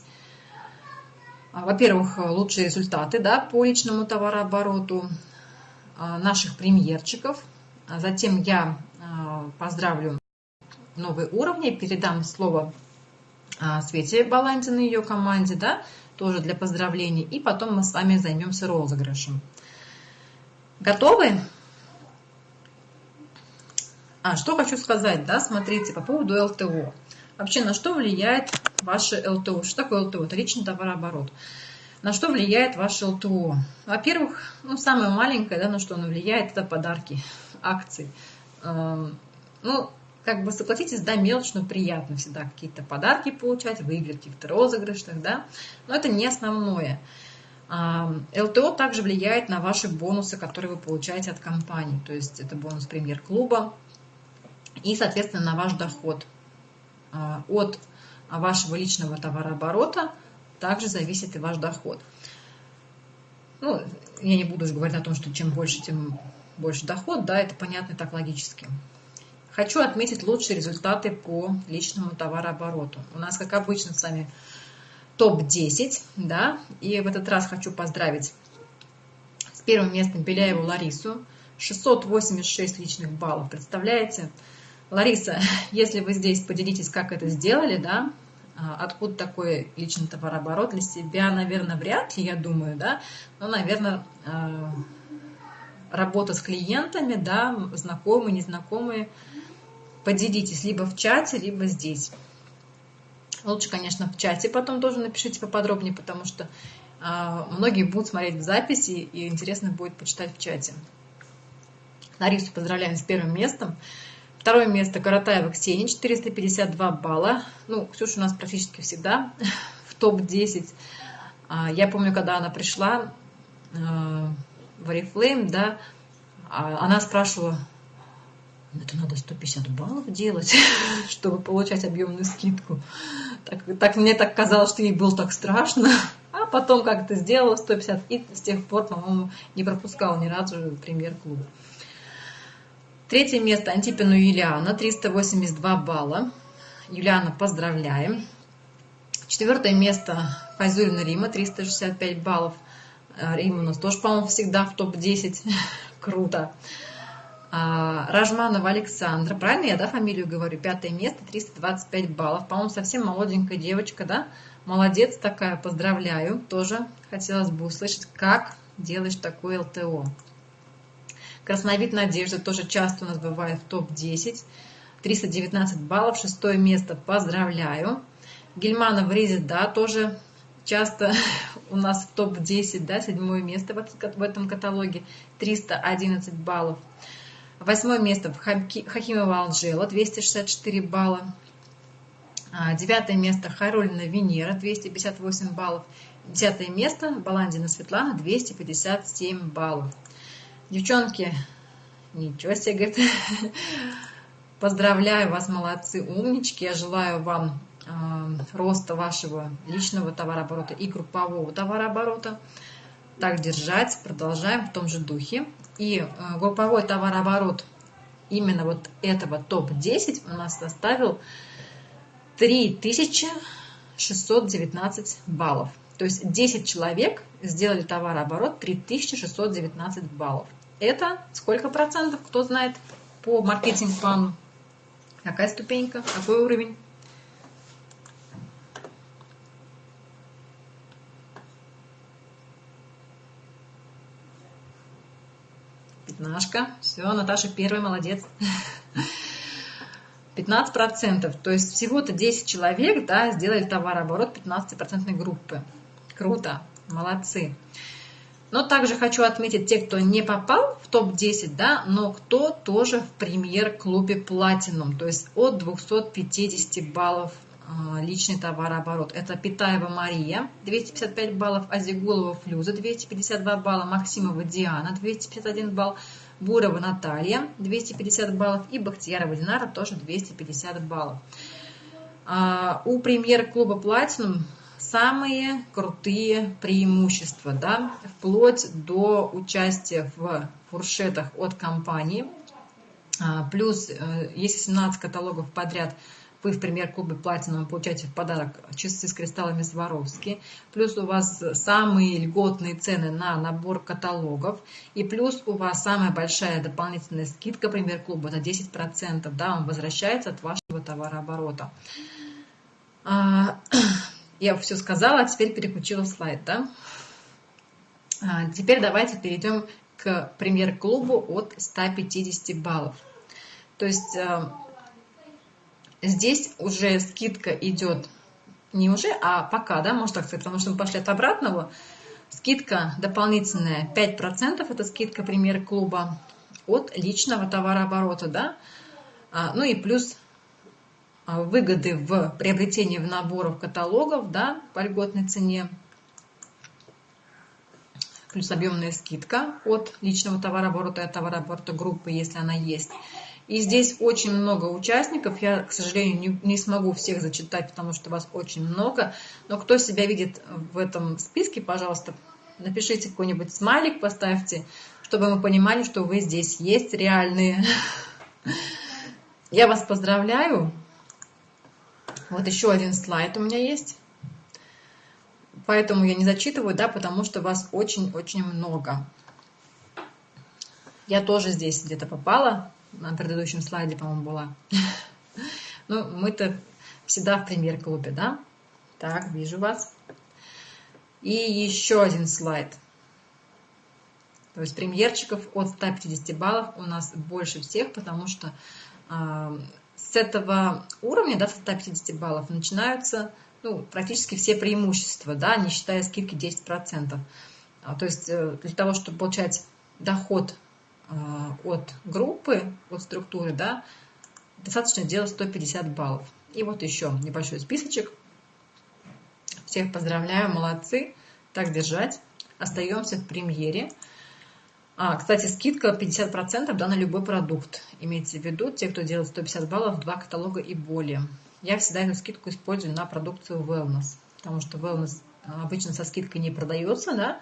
а, во-первых, лучшие результаты, да, по личному товарообороту наших премьерчиков. А затем я поздравлю новые уровни, передам слово Свете Баландиной и ее команде, да, тоже для поздравлений. И потом мы с вами займемся розыгрышем. Готовы? А, что хочу сказать, да, смотрите, по поводу ЛТО. Вообще, на что влияет ваше ЛТО? Что такое ЛТО? Это личный товарооборот. На что влияет ваше ЛТО? Во-первых, ну, самое маленькое, да, на что оно влияет, это подарки, акции. Эм, ну, как бы согласитесь, да, мелочь, но приятно всегда какие-то подарки получать, выиграть каких-то розыгрышах, да, но это не основное. ЛТО также влияет на ваши бонусы, которые вы получаете от компании, то есть это бонус премьер-клуба и, соответственно, на ваш доход. А, от вашего личного товарооборота также зависит и ваш доход. Ну, я не буду уже говорить о том, что чем больше, тем больше доход, да, это понятно так логически. Хочу отметить лучшие результаты по личному товарообороту. У нас, как обычно, с вами топ-10, да, и в этот раз хочу поздравить с первым местом Беляеву Ларису, 686 личных баллов, представляете? Лариса, если вы здесь поделитесь, как это сделали, да, откуда такой личный товарооборот для себя, наверное, вряд ли, я думаю, да, но, наверное, а, работа с клиентами, да, знакомые, незнакомые, поделитесь либо в чате, либо здесь. Лучше, конечно, в чате потом тоже напишите поподробнее, потому что э, многие будут смотреть в записи, и интересно будет почитать в чате. Ларису поздравляем с первым местом. Второе место Каратаева Ксения, 452 балла. Ну, Ксюша у нас практически всегда в топ-10. А, я помню, когда она пришла э, в Oriflame, да, а, она спрашивала, это надо 150 баллов делать, чтобы получать объемную скидку. Так, так мне так казалось, что ей было так страшно. А потом как-то сделала 150 и с тех пор, по-моему, не пропускала ни разу премьер-клуба. Третье место Антипину Юлиана, 382 балла. Юлиана, поздравляем. Четвертое место Файзулина Рима, 365 баллов. Рима у нас тоже, по-моему, всегда в топ-10. Круто. А, Ражманова Александра, правильно я, да, фамилию говорю? Пятое место, 325 баллов. По-моему, совсем молоденькая девочка, да? Молодец такая, поздравляю. Тоже хотелось бы услышать, как делаешь такое ЛТО. Красновид Надежда тоже часто у нас бывает в топ-10. 319 баллов, шестое место, поздравляю. Гельманов Ризит, да, тоже часто у нас в топ-10, да, седьмое место в этом каталоге, 311 баллов. Восьмое место Хахимова Анжела, 264 балла. А, девятое место Харолина Венера, 258 баллов. Десятое место Баландина Светлана, 257 баллов. Девчонки, ничего себе, говорит. Поздравляю вас, молодцы, умнички. Я желаю вам э, роста вашего личного товарооборота и группового товарооборота. Так держать, продолжаем в том же духе. И э, групповой товарооборот именно вот этого топ-10 у нас составил 3619 баллов. То есть 10 человек сделали товарооборот 3619 баллов. Это сколько процентов, кто знает по маркетинг-плану? Какая ступенька, какой уровень? Пятнашка. Все, Наташа первая, молодец. 15%. То есть всего-то 10 человек да, сделали товарооборот 15% группы. Круто, молодцы. Но также хочу отметить те, кто не попал в топ-10, да, но кто тоже в премьер-клубе Platinum, то есть от 250 баллов а, личный товарооборот. Это Питаева Мария, 255 баллов, Азигулова Флюза, 252 балла, Максимова Диана, 251 балл, Бурова Наталья, 250 баллов, и Бахтиярова Динара тоже 250 баллов. А, у премьер-клуба Platinum самые крутые преимущества, да, вплоть до участия в фуршетах от компании – А, плюс, э, если 17 каталогов подряд. Вы в премьер-клубе Platinum получаете в подарок часы с кристаллами Сваровски, плюс у вас самые льготные цены на набор каталогов, и плюс у вас самая большая дополнительная скидка премьер-клуба, это 10%, да, он возвращается от вашего товарооборота. А, я все сказала, а теперь переключила слайд, да. А, теперь давайте перейдем к премьер-клубу от 150 баллов. То есть э, здесь уже скидка идет не уже, а пока, да, можно так сказать, потому что мы пошли от обратного. Скидка дополнительная 5%, это скидка премьер-клуба от личного товарооборота, да. А, ну и плюс а, выгоды в приобретении в наборов каталогов, да, по льготной цене плюс объемная скидка от личного товарооборота и товарооборота группы, если она есть. И здесь очень много участников. Я, к сожалению, не, не смогу всех зачитать, потому что вас очень много. Но кто себя видит в этом списке, пожалуйста, напишите какой-нибудь смайлик, поставьте, чтобы мы понимали, что вы здесь есть реальные. Я вас поздравляю. Вот еще один слайд у меня есть. Поэтому я не зачитываю, да, потому что вас очень-очень много. Я тоже здесь где-то попала. На предыдущем слайде, по-моему, была. Ну, мы-то всегда в премьер-клубе, да? Так, вижу вас. И еще один слайд. То есть премьерчиков от 150 баллов у нас больше всех, потому что э, с этого уровня, да, с 150 баллов, начинаются ну, практически все преимущества, да, не считая скидки 10%. А, то есть э, для того, чтобы получать доход а, от группы, от структуры, да, достаточно делать 150 баллов. И вот еще небольшой списочек. Всех поздравляю, молодцы. Так держать. Остаемся в премьере. А, кстати, скидка 50% да, на любой продукт. Имейте в виду, те, кто делает 150 баллов, два каталога и более. Я всегда эту скидку использую на продукцию wellness, потому что wellness обычно со скидкой не продается, да,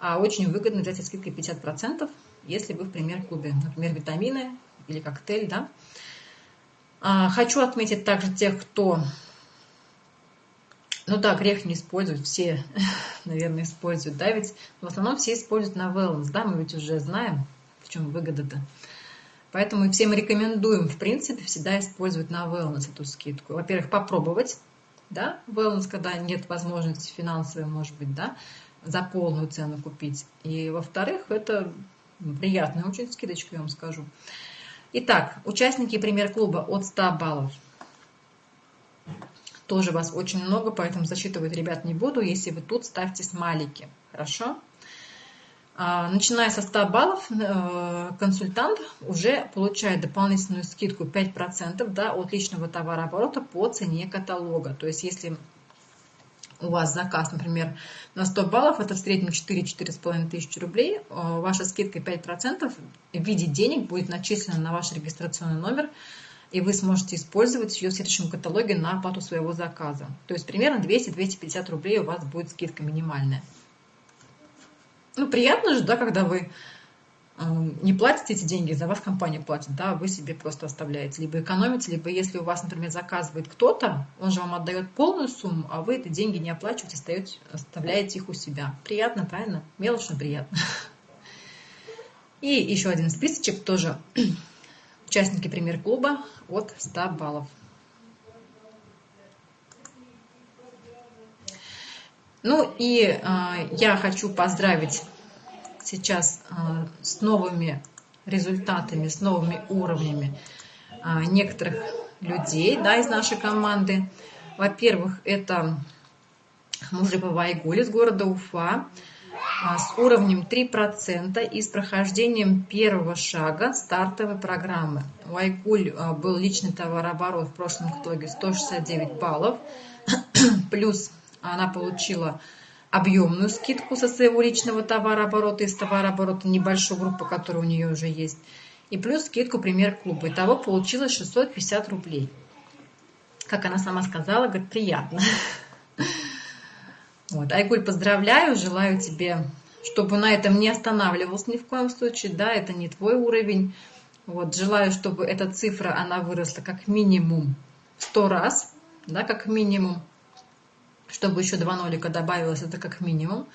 а очень выгодно взять со скидкой 50%, если вы в премьер-клубе, например, витамины или коктейль, да. А, хочу отметить также тех, кто, ну да, грех не использовать, все, наверное, используют, да, ведь в основном все используют на wellness, да, мы ведь уже знаем, в чем выгода-то. Поэтому всем рекомендуем, в принципе, всегда использовать на wellness эту скидку. Во-первых, попробовать, да, wellness, когда нет возможности финансовой, может быть, да, за полную цену купить. И, во-вторых, это приятная очень скидочка, я вам скажу. Итак, участники премьер-клуба от 100 баллов. Тоже вас очень много, поэтому засчитывать ребят не буду. Если вы тут, ставьте смайлики. Хорошо? А, начиная со 100 баллов, э, консультант уже получает дополнительную скидку 5% да, от личного товарооборота по цене каталога. То есть, если у вас заказ, например, на 100 баллов, это в среднем 4-4,5 тысячи рублей, э, ваша скидка 5% в виде денег будет начислена на ваш регистрационный номер, и вы сможете использовать ее в следующем каталоге на оплату своего заказа. То есть примерно 200-250 рублей у вас будет скидка минимальная. Ну, приятно же, да, когда вы эм, не платите эти деньги, за вас компания платит, да, вы себе просто оставляете. Либо экономите, либо если у вас, например, заказывает кто-то, он же вам отдает полную сумму, а вы эти деньги не оплачиваете, остаете, оставляете их у себя. Приятно, правильно? Мелочно приятно. И еще один списочек тоже. Участники премьер-клуба от 100 баллов. Ну и э, я хочу поздравить сейчас э, с новыми результатами, с новыми уровнями э, некоторых людей да, из нашей команды. Во-первых, это Мужипова Айгуль из города Уфа с уровнем 3% и с прохождением первого шага стартовой программы. У Айгуль был личный товарооборот в прошлом каталоге 169 баллов, плюс она получила объемную скидку со своего личного товарооборота, из товарооборота небольшой группы, которая у нее уже есть, и плюс скидку пример клуба. Итого получилось 650 рублей. Как она сама сказала, говорит, приятно. Вот. Айгуль, поздравляю, желаю тебе, чтобы на этом не останавливался ни в коем случае, да, это не твой уровень, Вот, желаю, чтобы эта цифра, она выросла как минимум 100 раз, да, как минимум, чтобы еще два нолика добавилось, это как минимум.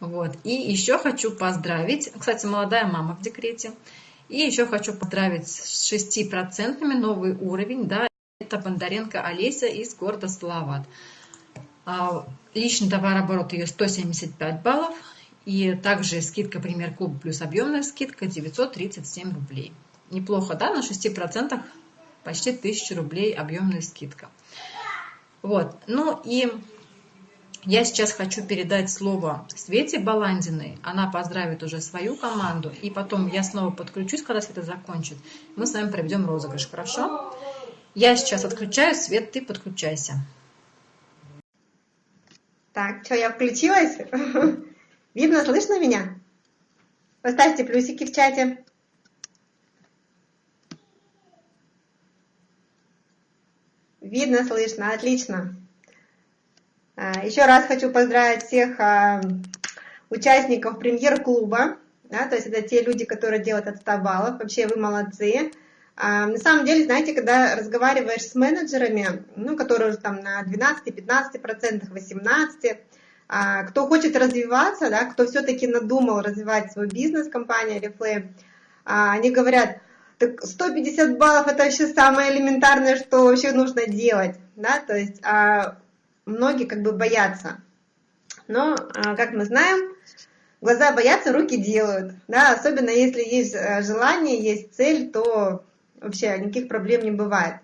Вот. И еще хочу поздравить, кстати, молодая мама в декрете, и еще хочу поздравить с 6% новый уровень, да, это Бондаренко Олеся из города Салават. А, личный товарооборот ее 175 баллов, и также скидка премьер клуб плюс объемная скидка 937 рублей. Неплохо, да, на 6% почти 1000 рублей объемная скидка. Вот, ну и я сейчас хочу передать слово Свете Баландиной. Она поздравит уже свою команду. И потом я снова подключусь, когда Света закончит. Мы с вами проведем розыгрыш, хорошо? Я сейчас отключаю. Свет, ты подключайся. Так, что, я включилась? Видно, слышно меня? Поставьте плюсики в чате. Видно, слышно, отлично. А, Еще раз хочу поздравить всех а, участников премьер-клуба. Да, то есть это те люди, которые делают от 100 баллов. Вообще вы молодцы. А, на самом деле, знаете, когда разговариваешь с менеджерами, ну, которые уже там на 12, 15 процентах, 18, кто хочет развиваться, да, кто все-таки надумал развивать свой бизнес, компания Reflame, они говорят, так 150 баллов это вообще самое элементарное, что вообще нужно делать, да, то есть многие как бы боятся. Но, а, как мы знаем, глаза боятся, руки делают. Да? Особенно если есть э, желание, есть цель, то вообще никаких проблем не бывает.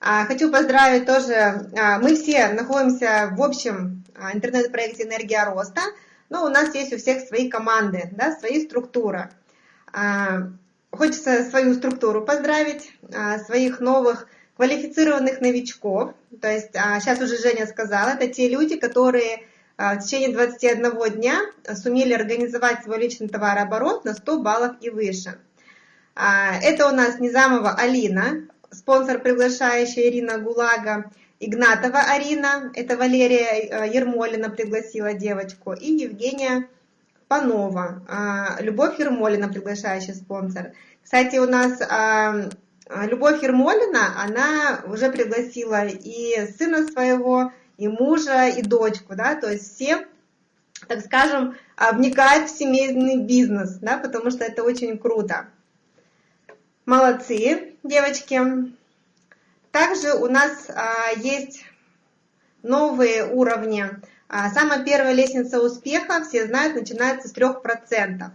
А, хочу поздравить тоже, а, мы все находимся в общем интернет-проекте «Энергия роста», но у нас есть у всех свои команды, да, свои структуры. Хочется свою структуру поздравить, своих новых квалифицированных новичков, то есть а, сейчас уже Женя сказала, это те люди, которые а, в течение 21 дня сумели организовать свой личный товарооборот на 100 баллов и выше. А, это у нас Низамова Алина, спонсор приглашающая Ирина Гулага, Игнатова Арина, это Валерия Ермолина пригласила девочку, и Евгения Панова, Любовь Ермолина, приглашающий спонсор. Кстати, у нас а, Любовь Ермолина, она уже пригласила и сына своего, и мужа, и дочку, да, то есть все, так скажем, вникают в семейный бизнес, да, потому что это очень круто. Молодцы, девочки. Также у нас а, есть новые уровни. А, самая первая лестница успеха, все знают, начинается с 3%.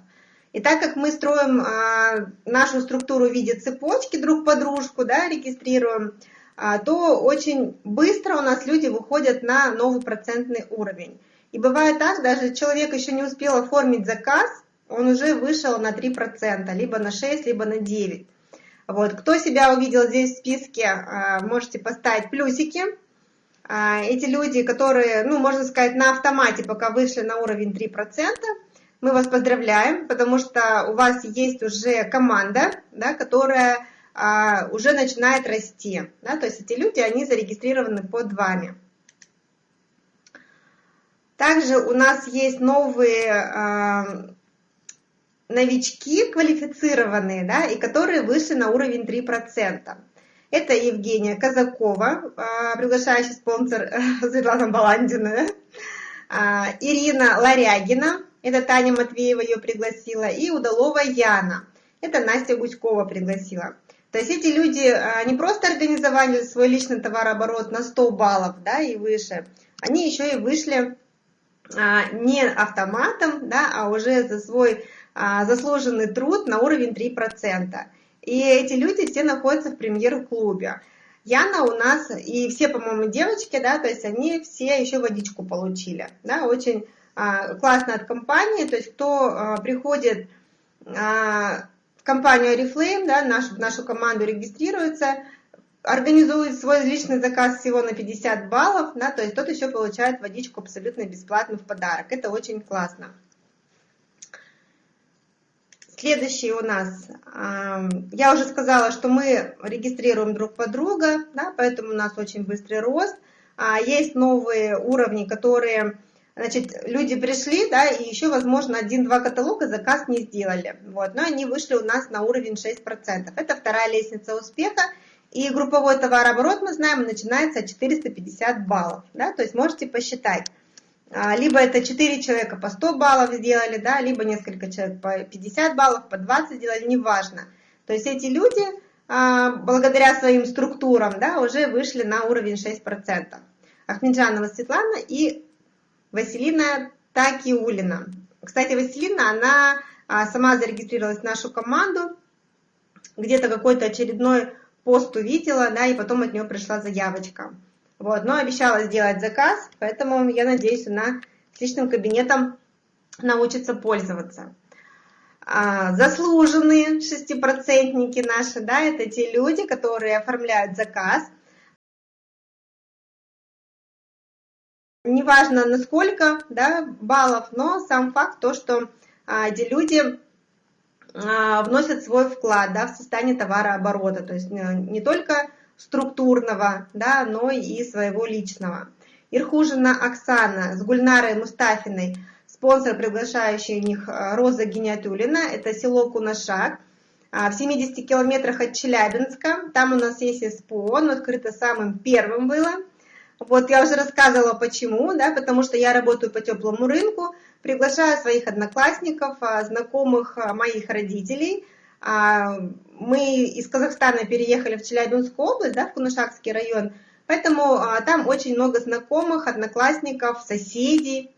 И так как мы строим а, нашу структуру в виде цепочки друг по дружку, да, регистрируем, а, то очень быстро у нас люди выходят на новый процентный уровень. И бывает так, даже человек еще не успел оформить заказ, он уже вышел на 3%, либо на 6, либо на 9. Вот. Кто себя увидел здесь в списке, а, можете поставить плюсики. Эти люди, которые, ну, можно сказать, на автомате пока вышли на уровень 3%, мы вас поздравляем, потому что у вас есть уже команда, да, которая а, уже начинает расти. Да, то есть эти люди, они зарегистрированы под вами. Также у нас есть новые а, новички квалифицированные, да, и которые вышли на уровень 3%. Это Евгения Казакова, а, приглашающий спонсор Светлана Баландина, а, Ирина Ларягина, это Таня Матвеева ее пригласила, и Удалова Яна, это Настя Гуськова пригласила. То есть эти люди а, не просто организовали свой личный товарооборот на 100 баллов да, и выше, они еще и вышли не автоматом, да, а уже за свой заслуженный труд на уровень 3%. И эти люди все находятся в премьер-клубе. Яна у нас и все, по-моему, девочки, да, то есть они все еще водичку получили, да, очень а, классно от компании, то есть кто а, приходит а, в компанию Oriflame, да, нашу, нашу команду регистрируется, организует свой личный заказ всего на 50 баллов, да, то есть тот еще получает водичку абсолютно бесплатно в подарок. Это очень классно. Следующий у нас, я уже сказала, что мы регистрируем друг под друга, да, поэтому у нас очень быстрый рост. Есть новые уровни, которые Значит, люди пришли, да, и еще, возможно, один-два каталога заказ не сделали. Вот, но они вышли у нас на уровень 6%. Это вторая лестница успеха. И групповой товарооборот, мы знаем, начинается от 450 баллов. Да, то есть можете посчитать. А, либо это 4 человека по 100 баллов сделали, да, либо несколько человек по 50 баллов, по 20 сделали, неважно. То есть эти люди, а, благодаря своим структурам, да, уже вышли на уровень 6%. Ахмеджанова Светлана и Василина Такиулина. Кстати, Василина, она а, сама зарегистрировалась в нашу команду, где-то какой-то очередной пост увидела, да, и потом от нее пришла заявочка. Вот, но обещала сделать заказ, поэтому я надеюсь, она с личным кабинетом научится пользоваться. А, заслуженные шестипроцентники наши, да, это те люди, которые оформляют заказ – неважно на сколько да, баллов, но сам факт то, что а, эти люди а, вносят свой вклад да, в состояние товарооборота, то есть э, не только структурного, да, но и своего личного. Ирхужина Оксана с Гульнарой Мустафиной, спонсор, приглашающий них э, Роза Гениатулина, это село Кунашак, в 70 километрах от Челябинска, там у нас есть СПО, оно открыто самым первым было – вот я уже рассказывала почему, да, потому что я работаю по теплому рынку, приглашаю своих одноклассников, а, знакомых а, моих родителей. А, мы из Казахстана переехали в Челябинскую область, да, в Кунашакский район, поэтому там очень много знакомых, одноклассников, соседей.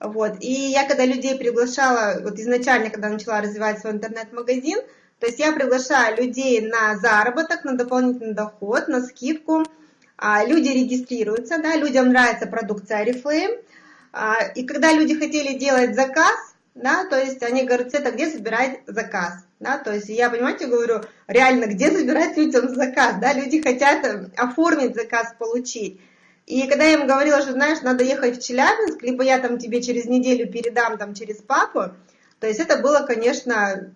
Вот. И я когда людей приглашала, вот изначально, когда начала развивать свой интернет-магазин, то есть я приглашаю людей на заработок, на дополнительный доход, на скидку – а, люди регистрируются, да, людям нравится продукция Oriflame, а, и когда люди хотели делать заказ, да, то есть они говорят, это где забирать заказ, да, то есть я, понимаете, говорю, реально, где забирать людям заказ, да, люди хотят э, оформить заказ, получить. И когда я им говорила, что, знаешь, надо ехать в Челябинск, либо я там тебе через неделю передам там через папу, то есть это было, конечно,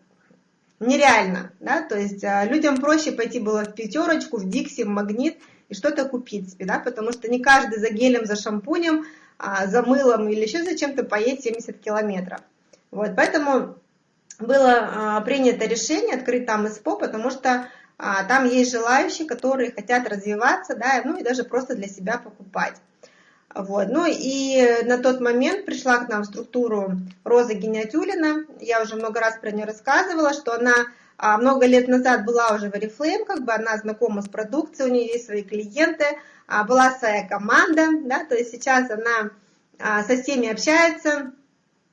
нереально, да, то есть а, людям проще пойти было в пятерочку, в Дикси, в Магнит, и что-то купить себе, да, потому что не каждый за гелем, за шампунем, а, за мылом или еще за чем-то поедет 70 километров. Вот, поэтому было а, принято решение открыть там СПО, потому что а, там есть желающие, которые хотят развиваться, да, ну и даже просто для себя покупать. Вот. Ну и на тот момент пришла к нам в структуру Роза Гениатюлина. Я уже много раз про нее рассказывала, что она а, много лет назад была уже в Oriflame, как бы она знакома с продукцией, у нее есть свои клиенты, была своя команда, да, то есть сейчас она со всеми общается,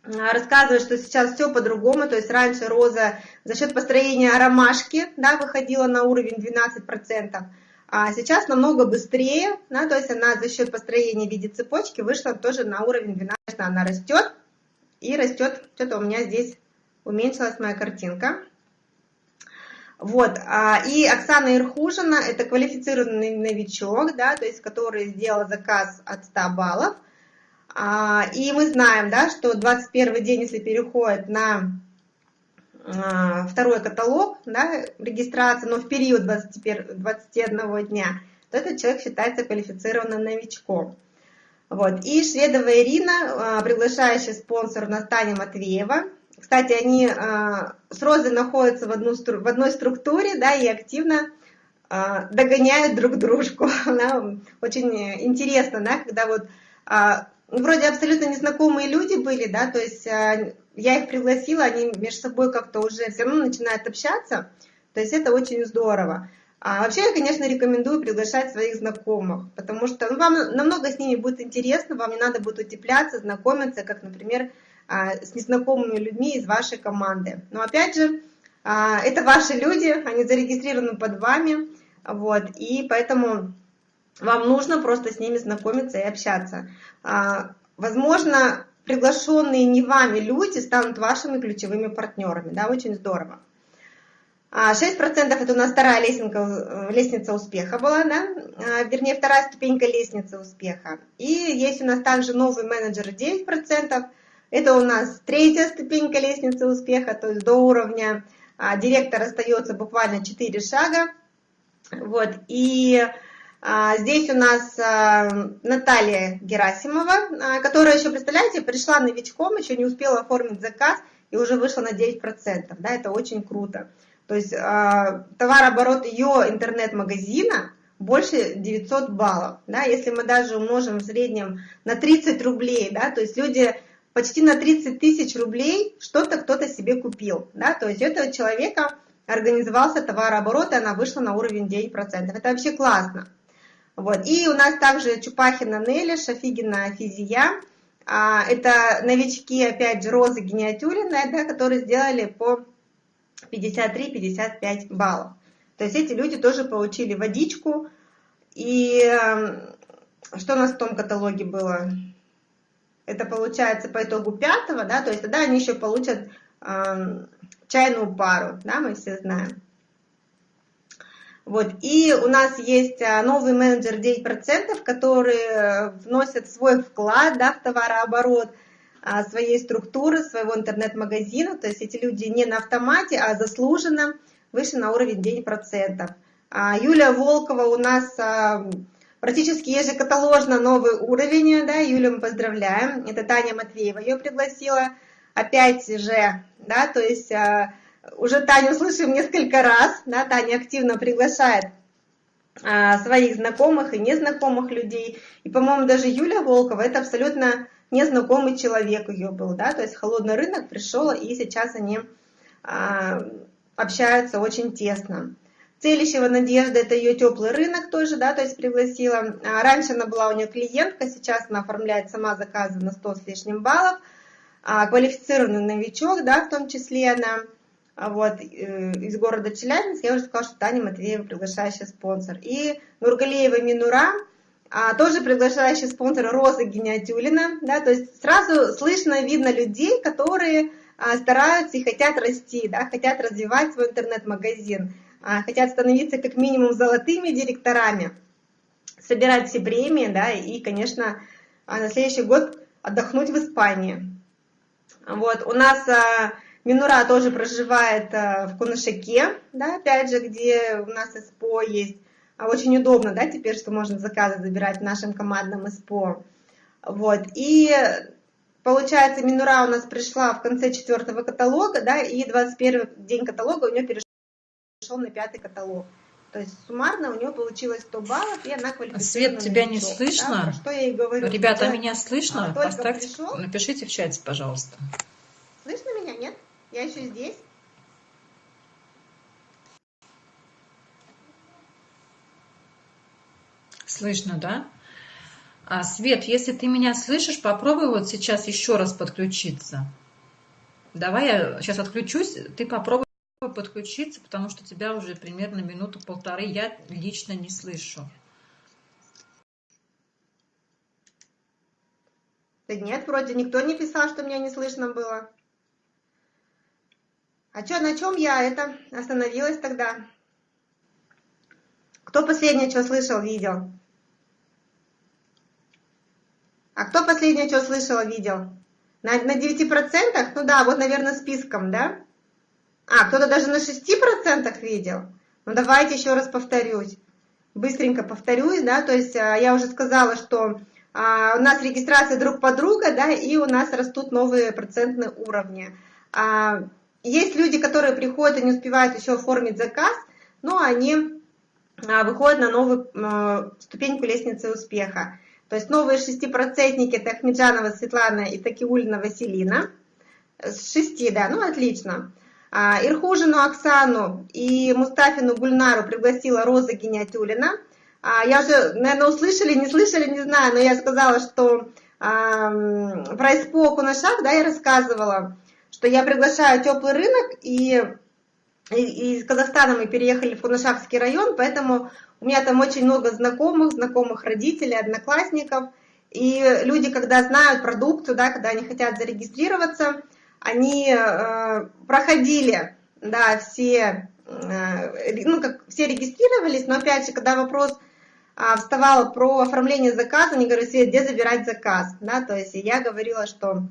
рассказывает, что сейчас все по-другому, то есть раньше Роза за счет построения ромашки, да, выходила на уровень 12%, а сейчас намного быстрее, да, то есть она за счет построения в виде цепочки вышла тоже на уровень 12%, она растет и растет, что-то у меня здесь уменьшилась моя картинка, вот, а, и Оксана Ирхужина, это квалифицированный новичок, да, то есть который сделал заказ от 100 баллов. А, и мы знаем, да, что 21 день, если переходит на а, второй каталог, да, регистрация, но в период 21, 21 дня, то этот человек считается квалифицированным новичком. Вот. И Шведова Ирина, приглашающий спонсор Настани Матвеева, кстати, они а, с Розой находятся в, одну, в одной структуре, да, и активно а, догоняют друг дружку. Очень интересно, да, когда вот а, ну, вроде абсолютно незнакомые люди были, да, то есть я их пригласила, они между собой как-то уже все равно начинают общаться, то есть это очень здорово. А вообще я, конечно, рекомендую приглашать своих знакомых, потому что ну, вам намного с ними будет интересно, вам не надо будет утепляться, знакомиться, как, например, а, с незнакомыми людьми из вашей команды. Но опять же, а, это ваши люди, они зарегистрированы под вами, вот, и поэтому вам нужно просто с ними знакомиться и общаться. А, возможно, приглашенные не вами люди станут вашими ключевыми партнерами, да, очень здорово. 6% это у нас вторая лестница, лестница успеха была, да, вернее, вторая ступенька лестницы успеха. И есть у нас также новый менеджер 9%, это у нас третья ступенька лестницы успеха, то есть до уровня а, директора остается буквально 4 шага. Вот, и А, здесь у нас а, Наталья Герасимова, а, которая еще, представляете, пришла новичком, еще не успела оформить заказ и уже вышла на 9%. Да, это очень круто. То есть товарооборот ее интернет-магазина больше 900 баллов. Да, если мы даже умножим в среднем на 30 рублей, да, то есть люди почти на 30 тысяч рублей что-то кто-то себе купил. Да, то есть этого человека организовался товарооборот, и она вышла на уровень 9%. Это вообще классно. Вот. И у нас также Чупахина Нелли, Шафигина Физия. А, это новички, опять же, Розы Гениатюриной, да, которые сделали по 53-55 баллов. То есть эти люди тоже получили водичку. И эм, что у нас в том каталоге было? Это получается по итогу пятого, да, то есть тогда они еще получат э, чайную пару, да, мы все знаем. Вот. И у нас есть а, новый менеджер 9%, которые вносят свой вклад да, в товарооборот а, своей структуры, своего интернет-магазина. То есть эти люди не на автомате, а заслуженно выше на уровень 9%. А Юлия Волкова у нас практически ежекаталожно новый уровень. Да, Юлю мы поздравляем. Это Таня Матвеева ее пригласила. Опять же, да, то есть уже Таню слышим несколько раз, да, Таня активно приглашает а, своих знакомых и незнакомых людей. И, по-моему, даже Юля Волкова, это абсолютно незнакомый человек ее был, да, то есть холодный рынок пришел, и сейчас они а, общаются очень тесно. Целищева Надежда, это ее теплый рынок тоже, да, то есть пригласила. А, раньше она была у нее клиентка, сейчас она оформляет сама заказы на 100 с лишним баллов. А, квалифицированный новичок, да, в том числе она вот, э, из города Челябинск, я уже сказала, что Таня Матвеева приглашающий спонсор. И Нургалеева Минура, а, тоже приглашающий спонсор Роза Гениатюлина, да, то есть сразу слышно, видно людей, которые а, стараются и хотят расти, да, хотят развивать свой интернет-магазин, а, хотят становиться как минимум золотыми директорами, собирать все премии, да, и, конечно, а, на следующий год отдохнуть в Испании. Вот, у нас а, Минура тоже проживает э, в Кунашаке, да, опять же, где у нас СПО есть. А очень удобно, да, теперь, что можно заказы забирать в нашем командном СПО. Вот, и получается, Минура у нас пришла в конце четвертого каталога, да, и 21 день каталога у нее перешел на пятый каталог. То есть суммарно у нее получилось 100 баллов, и она квалифицирована. Свет, тебя не слышно? Да, что я ей говорю. Ребята, меня слышно? Поставьте, пришел. напишите в чате, пожалуйста. Слышно меня, нет? Я еще здесь. Слышно, да? А, Свет, если ты меня слышишь, попробуй вот сейчас еще раз подключиться. Давай я сейчас отключусь, ты попробуй подключиться, потому что тебя уже примерно минуту-полторы я лично не слышу. Да нет, вроде никто не писал, что меня не слышно было. А что, на чем я это остановилась тогда? Кто последнее что слышал, видел? А кто последнее что слышал, видел? На, на 9%? Ну да, вот, наверное, списком, да? А, кто-то даже на 6% видел? Ну давайте еще раз повторюсь. Быстренько повторюсь, да, то есть а, я уже сказала, что а, у нас регистрация друг по друга, да, и у нас растут новые процентные уровни. А, есть люди, которые приходят и не успевают еще оформить заказ, но они а, выходят на новую а, ступеньку лестницы успеха. То есть новые шестипроцентники это Ахмеджанова Светлана и Такиулина Василина. С шести, да, ну отлично. А, Ирхужину Оксану и Мустафину Гульнару пригласила Роза Гениатюлина. Я уже, наверное, услышали, не слышали, не знаю, но я сказала, что про испоку на шаг, да, я рассказывала что я приглашаю теплый рынок, и, и из Казахстана мы переехали в Кунашакский район, поэтому у меня там очень много знакомых, знакомых родителей, одноклассников, и люди, когда знают продукцию, да, когда они хотят зарегистрироваться, они э, проходили, да, все, э, ну, как все регистрировались, но опять же, когда вопрос э, вставал про оформление заказа, они говорят, где забирать заказ, да, то есть я говорила, что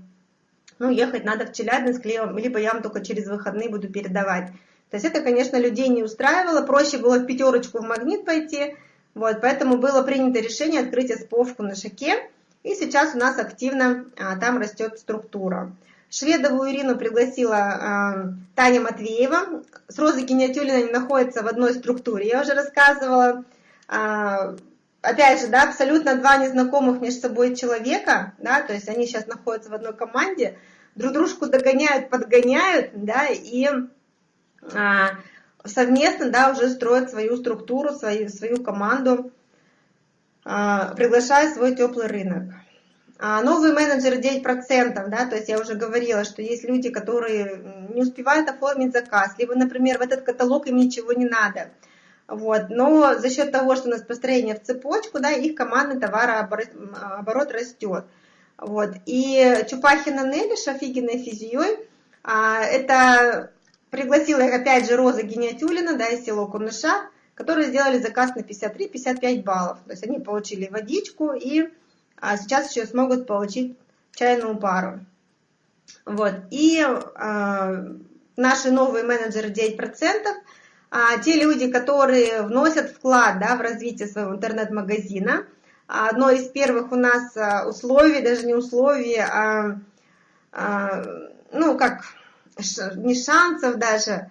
ну, ехать надо в Челябинск, либо я вам только через выходные буду передавать. То есть это, конечно, людей не устраивало, проще было в пятерочку в магнит пойти, Вот, поэтому было принято решение открыть СПОшку на Шаке, и сейчас у нас активно а, там растет структура. Шведову Ирину пригласила а, Таня Матвеева. С Розой Гениатюлиной они находятся в одной структуре, я уже рассказывала. А, опять же, да, абсолютно два незнакомых между собой человека, да, то есть они сейчас находятся в одной команде, друг дружку догоняют, подгоняют, да, и а, совместно, да, уже строят свою структуру, свою, свою команду, а, приглашая свой теплый рынок. А, новые менеджеры 9%, да, то есть я уже говорила, что есть люди, которые не успевают оформить заказ, либо, например, в этот каталог им ничего не надо. Вот. Но за счет того, что у нас построение в цепочку, да, их командный товарооборот растет. Вот. И Чупахина Нелли с офигенной физией, а, это пригласила их опять же Роза Гениатюлина, да, из село Куныша, которые сделали заказ на 53-55 баллов. То есть они получили водичку и а, сейчас еще смогут получить чайную пару. Вот. И а, наши новые менеджеры 9%, а, те люди, которые вносят вклад да, в развитие своего интернет-магазина – одно из первых у нас а, условий, даже не условий, а, а ну, как, не шансов даже,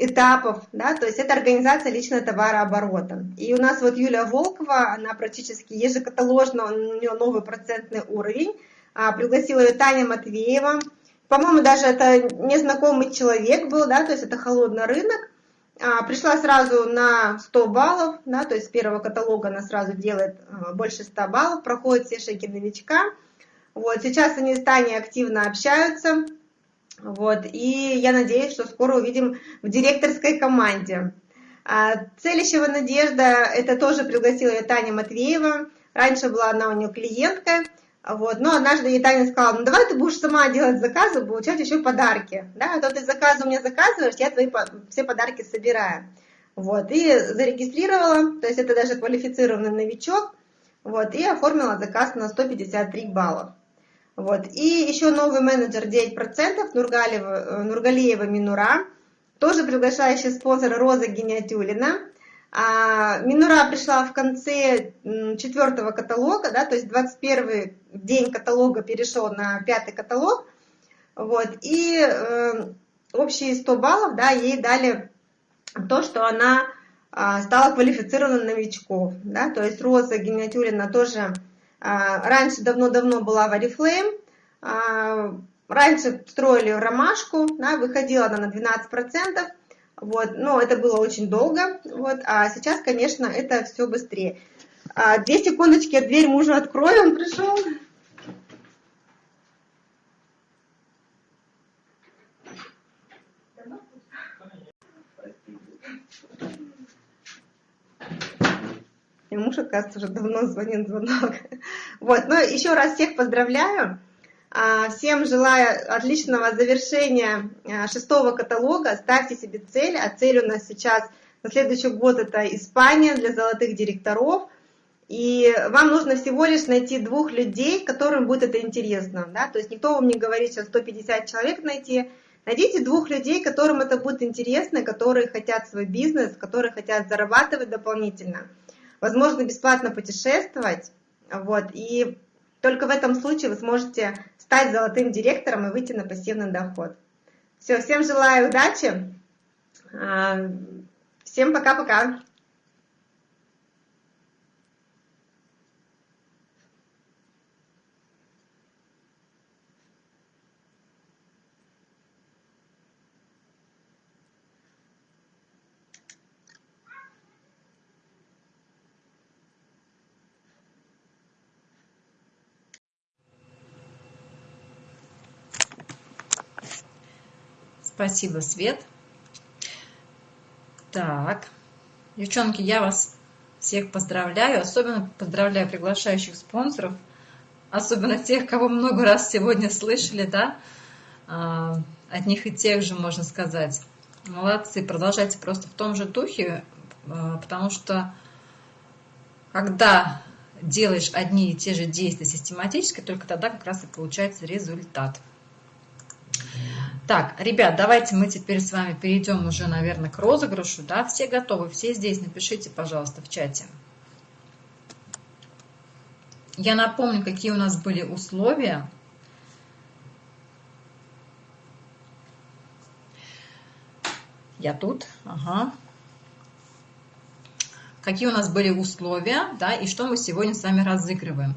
этапов, да, то есть это организация личного товарооборота. И у нас вот Юлия Волкова, она практически ежекаталожно, у нее новый процентный уровень, а, пригласила ее Таня Матвеева, по-моему, даже это незнакомый человек был, да, то есть это холодный рынок, пришла сразу на 100 баллов, да, то есть с первого каталога она сразу делает а, больше 100 баллов, проходит все шаги новичка. Вот, сейчас они с Таней активно общаются, вот, и я надеюсь, что скоро увидим в директорской команде. А, Целищева Надежда, это тоже пригласила я Таня Матвеева, раньше была она у нее клиентка, вот. Но однажды ей сказала, ну давай ты будешь сама делать заказы, получать еще подарки. Да, а то ты заказы у меня заказываешь, я твои все подарки собираю. Вот. И зарегистрировала, то есть это даже квалифицированный новичок, вот, и оформила заказ на 153 баллов. Вот. И еще новый менеджер 9%, Нургалева, Нургалиева Минура, тоже приглашающий спонсор Роза Гениатюлина. А, Минура пришла в конце четвертого каталога, да, то есть 21 день каталога перешел на пятый каталог, вот, и э, общие 100 баллов, да, ей дали то, что она э, стала квалифицированным новичков, да, то есть Роза Гениатюрина тоже э, раньше давно-давно была в Oriflame, э, раньше строили ромашку, да, выходила она на 12%, вот, но это было очень долго, вот, а сейчас, конечно, это все быстрее. А, две секундочки, я дверь мужу открою, он пришел. И муж, оказывается, уже давно звонит звонок. Вот, ну еще раз всех поздравляю. А, всем желаю отличного завершения а, шестого каталога. Ставьте себе цель, а цель у нас сейчас на следующий год это Испания для золотых директоров. И вам нужно всего лишь найти двух людей, которым будет это интересно. Да? То есть никто вам не говорит сейчас 150 человек найти. Найдите двух людей, которым это будет интересно, которые хотят свой бизнес, которые хотят зарабатывать дополнительно. Возможно, бесплатно путешествовать. Вот, и только в этом случае вы сможете стать золотым директором и выйти на пассивный доход. Все, всем желаю удачи. А, всем пока-пока. Спасибо, Свет. Так, девчонки, я вас всех поздравляю. Особенно поздравляю приглашающих спонсоров. Особенно тех, кого много раз сегодня слышали, да. А, одних и тех же, можно сказать. Молодцы, продолжайте просто в том же духе, а, потому что когда делаешь одни и те же действия систематически, только тогда как раз и получается результат. Так, ребят, давайте мы теперь с вами перейдем уже, наверное, к розыгрышу. Да, все готовы, все здесь. Напишите, пожалуйста, в чате. Я напомню, какие у нас были условия. Я тут, ага. Какие у нас были условия, да, и что мы сегодня с вами разыгрываем.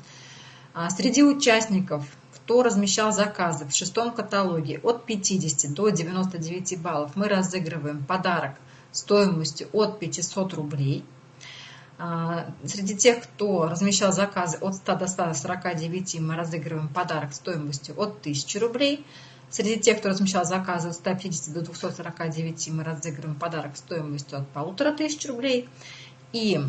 А, среди участников, кто размещал заказы в шестом каталоге от 50 до 99 баллов, мы разыгрываем подарок стоимостью от 500 рублей. А, среди тех, кто размещал заказы от 100 до 149, мы разыгрываем подарок стоимостью от 1000 рублей. Среди тех, кто размещал заказы от 150 до 249, мы разыгрываем подарок стоимостью от 1500 рублей. И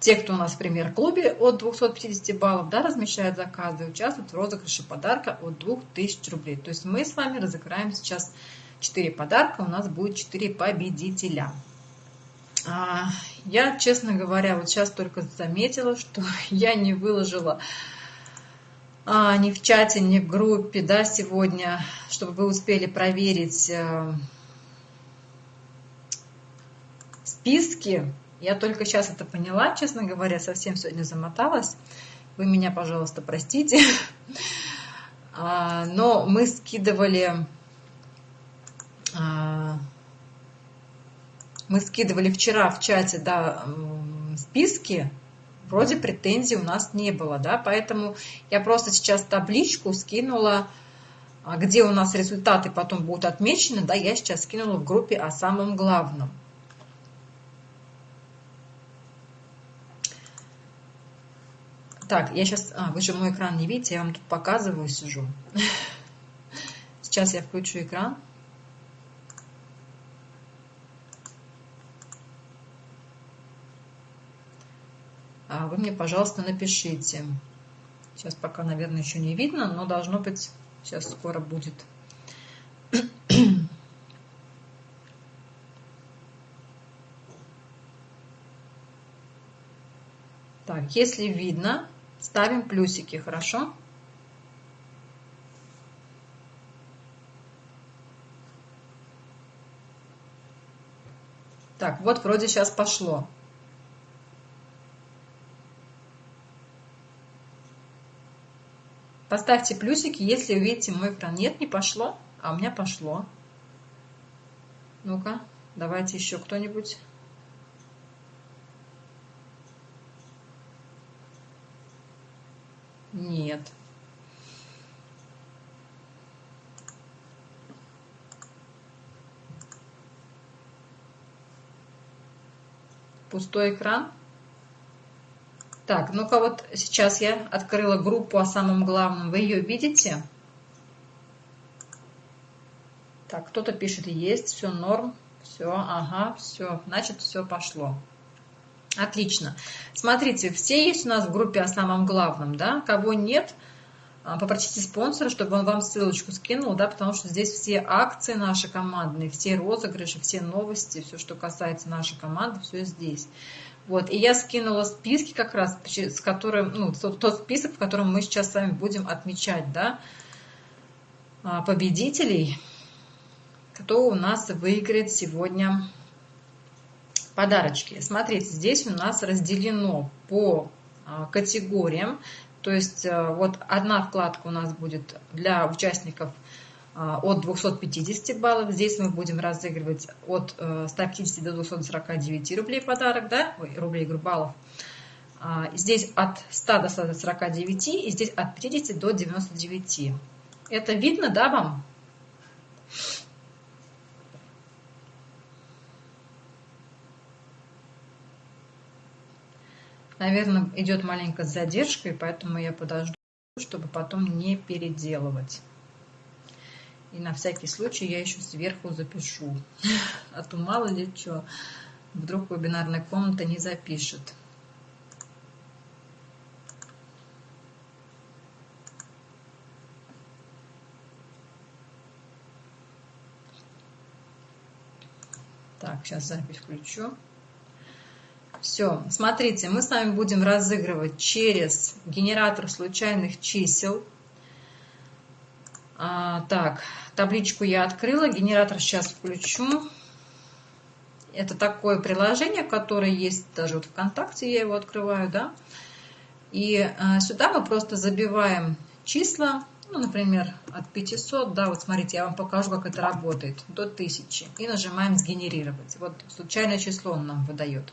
те, кто у нас в премьер-клубе от 250 баллов, да, размещают заказы, участвуют в розыгрыше подарка от 2000 рублей. То есть мы с вами разыграем сейчас 4 подарка, у нас будет 4 победителя. А, я, честно говоря, вот сейчас только заметила, что я не выложила а, ни в чате, ни в группе, да, сегодня, чтобы вы успели проверить э, списки. Я только сейчас это поняла, честно говоря, совсем сегодня замоталась. Вы меня, пожалуйста, простите. А, но мы скидывали а, мы скидывали вчера в чате да, списки вроде претензий у нас не было, да, поэтому я просто сейчас табличку скинула, а, где у нас результаты потом будут отмечены, да, я сейчас скинула в группе о самом главном. Так, я сейчас, а, вы же мой экран не видите, я вам тут показываю, сижу. Сейчас я включу экран. А вы мне, пожалуйста, напишите. Сейчас пока, наверное, еще не видно, но должно быть, сейчас скоро будет. Так, если видно, ставим плюсики, хорошо? Так, вот вроде сейчас пошло. Поставьте плюсики, если увидите мой экран. Нет, не пошло, а у меня пошло. Ну-ка, давайте еще кто-нибудь. Нет. Пустой экран. Так, ну-ка вот сейчас я открыла группу о самом главном. Вы ее видите? Так, кто-то пишет, есть, все норм, все, ага, все, значит, все пошло. Отлично. Смотрите, все есть у нас в группе о самом главном, да? Кого нет, а, попросите спонсора, чтобы он вам ссылочку скинул, да, потому что здесь все акции наши командные, все розыгрыши, все новости, все, что касается нашей команды, все здесь. Вот, и я скинула списки как раз, с которым, ну, тот, тот список, в котором мы сейчас с вами будем отмечать, да, а, победителей, кто у нас выиграет сегодня подарочки. Смотрите, здесь у нас разделено по а, категориям, то есть а, вот одна вкладка у нас будет для участников а, от 250 баллов. Здесь мы будем разыгрывать от 150 э, до 249 рублей подарок, да, ой, рублей, говорю, баллов. А, здесь от 100 до 149 и здесь от 50 до 99. Это видно, да, вам? Наверное, идет маленькая задержка, и поэтому я подожду, чтобы потом не переделывать. И на всякий случай я еще сверху запишу. А то мало ли что, вдруг вебинарная комната не запишет. Так, сейчас запись включу. Все, смотрите, мы с вами будем разыгрывать через генератор случайных чисел А, так, табличку я открыла, генератор сейчас включу. Это такое приложение, которое есть даже вот ВКонтакте, я его открываю, да. И а, сюда мы просто забиваем числа, ну, например, от 500, да, вот смотрите, я вам покажу, как это работает, до 1000. И нажимаем «Сгенерировать». Вот случайное число он нам выдает.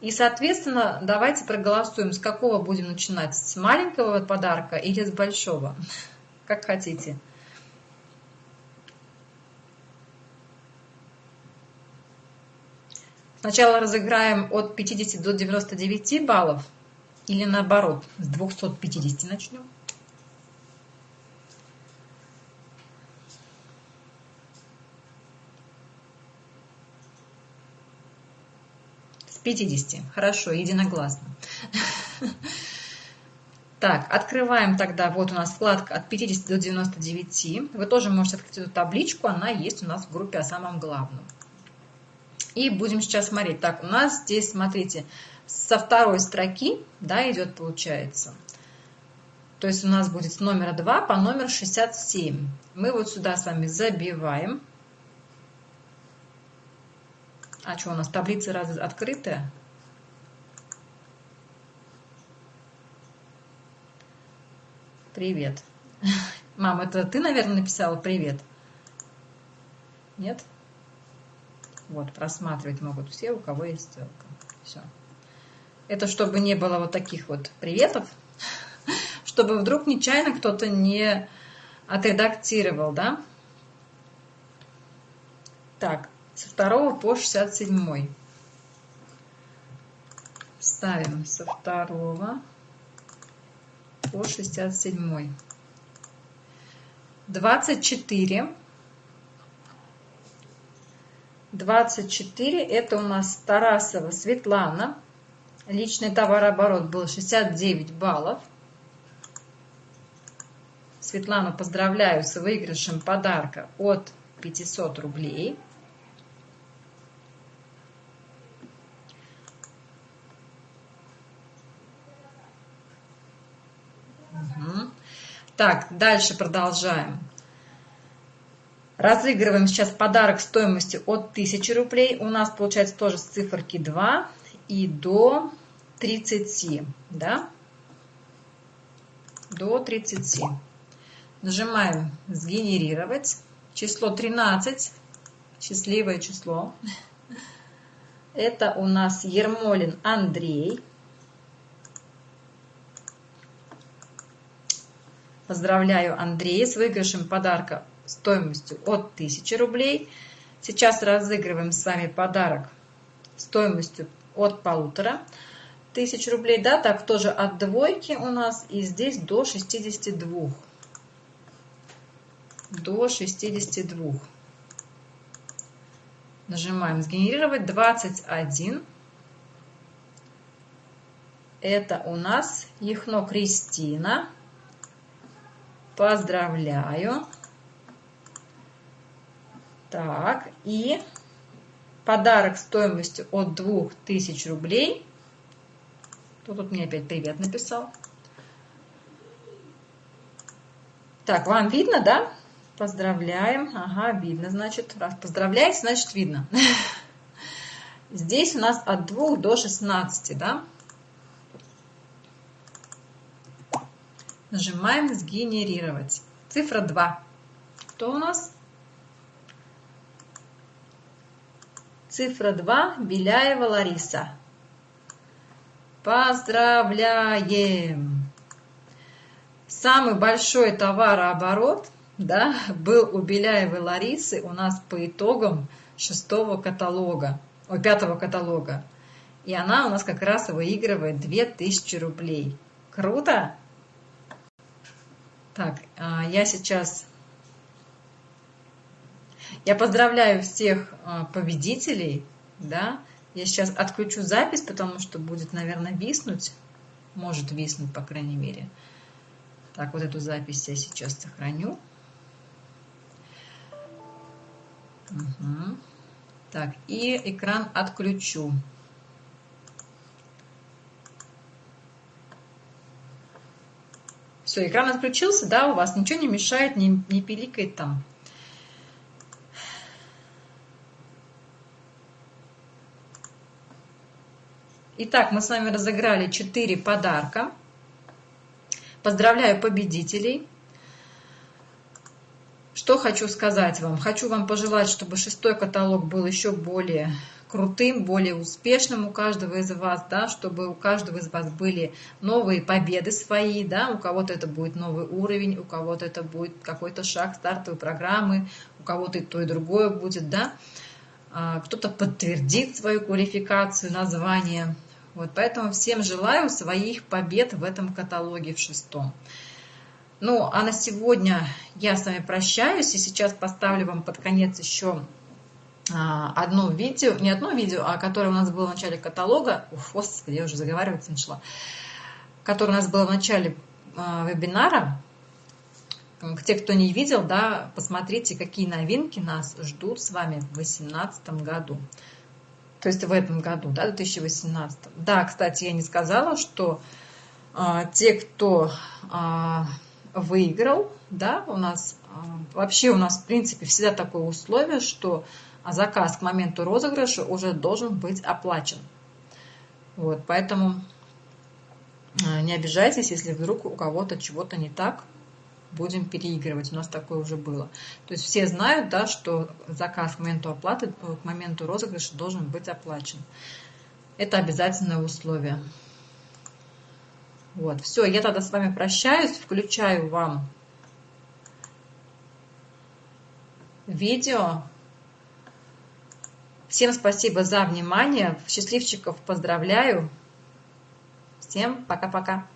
И, соответственно, давайте проголосуем, с какого будем начинать, с маленького подарка или с большого, как хотите. Сначала разыграем от 50 до 99 баллов или наоборот, с 250 начнем. С 50. Хорошо, единогласно. Так, открываем тогда, вот у нас вкладка от 50 до 99. Вы тоже можете открыть эту табличку, она есть у нас в группе о самом главном. И будем сейчас смотреть. Так, у нас здесь, смотрите, со второй строки, да, идет, получается. То есть у нас будет с номера 2 по номер 67. Мы вот сюда с вами забиваем. А что, у нас таблица раз открытая? Привет. Мам, это ты, наверное, написала привет? Нет? Вот, просматривать могут все, у кого есть ссылка. Все. Это чтобы не было вот таких вот приветов, чтобы вдруг нечаянно кто-то не отредактировал, да? Так, со второго по 67. Ставим со второго по 67. 24 24 это у нас Тарасова Светлана. Личный товарооборот был 69 баллов. Светлану поздравляю с выигрышем подарка от 500 рублей. Угу. Так, дальше продолжаем. Разыгрываем сейчас подарок стоимостью от 1000 рублей. У нас получается тоже с циферки 2 и до 30. Да? До 30. Нажимаем «Сгенерировать». Число 13. Счастливое число. Это у нас Ермолин Андрей. Поздравляю Андрея с выигрышем подарка стоимостью от 1000 рублей. Сейчас разыгрываем с вами подарок стоимостью от полутора тысяч рублей. Да, так тоже от двойки у нас и здесь до 62. До 62. Нажимаем сгенерировать 21. Это у нас Яхно Кристина. Поздравляю. Так, и подарок стоимостью от 2000 рублей. Кто тут мне опять привет написал? Так, вам видно, да? Поздравляем. Ага, видно, значит. Раз поздравляете, значит видно. Здесь у нас от 2 до 16, да? Нажимаем «Сгенерировать». Цифра 2. Кто у нас? Цифра 2. Беляева Лариса. Поздравляем! Самый большой товарооборот да, был у Беляевой Ларисы у нас по итогам шестого каталога, о, пятого каталога. И она у нас как раз выигрывает 2000 рублей. Круто? Так, а, я сейчас я поздравляю всех а, победителей, да. Я сейчас отключу запись, потому что будет, наверное, виснуть. Может виснуть, по крайней мере. Так, вот эту запись я сейчас сохраню. Угу. Так, и экран отключу. Все, экран отключился, да, у вас ничего не мешает, не, не пиликает там. Итак, мы с вами разыграли 4 подарка. Поздравляю победителей. Что хочу сказать вам? Хочу вам пожелать, чтобы шестой каталог был еще более крутым, более успешным у каждого из вас, да, чтобы у каждого из вас были новые победы свои, да, у кого-то это будет новый уровень, у кого-то это будет какой-то шаг стартовой программы, у кого-то и то, и другое будет, да. А, кто-то подтвердит свою квалификацию, название, вот, поэтому всем желаю своих побед в этом каталоге в шестом. Ну, а на сегодня я с вами прощаюсь, и сейчас поставлю вам под конец еще а, одно видео, не одно видео, а которое у нас было в начале каталога, уф, господи, я уже заговариваться начала, которое у нас было в начале а, вебинара. Те, кто не видел, да, посмотрите, какие новинки нас ждут с вами в 2018 году то есть в этом году, да, 2018. Да, кстати, я не сказала, что а, те, кто а, выиграл, да, у нас а, вообще у нас в принципе всегда такое условие, что заказ к моменту розыгрыша уже должен быть оплачен. Вот, поэтому а, не обижайтесь, если вдруг у кого-то чего-то не так, будем переигрывать. У нас такое уже было. То есть все знают, да, что заказ к моменту оплаты, к моменту розыгрыша должен быть оплачен. Это обязательное условие. Вот, все, я тогда с вами прощаюсь, включаю вам видео. Всем спасибо за внимание. Счастливчиков поздравляю. Всем пока-пока.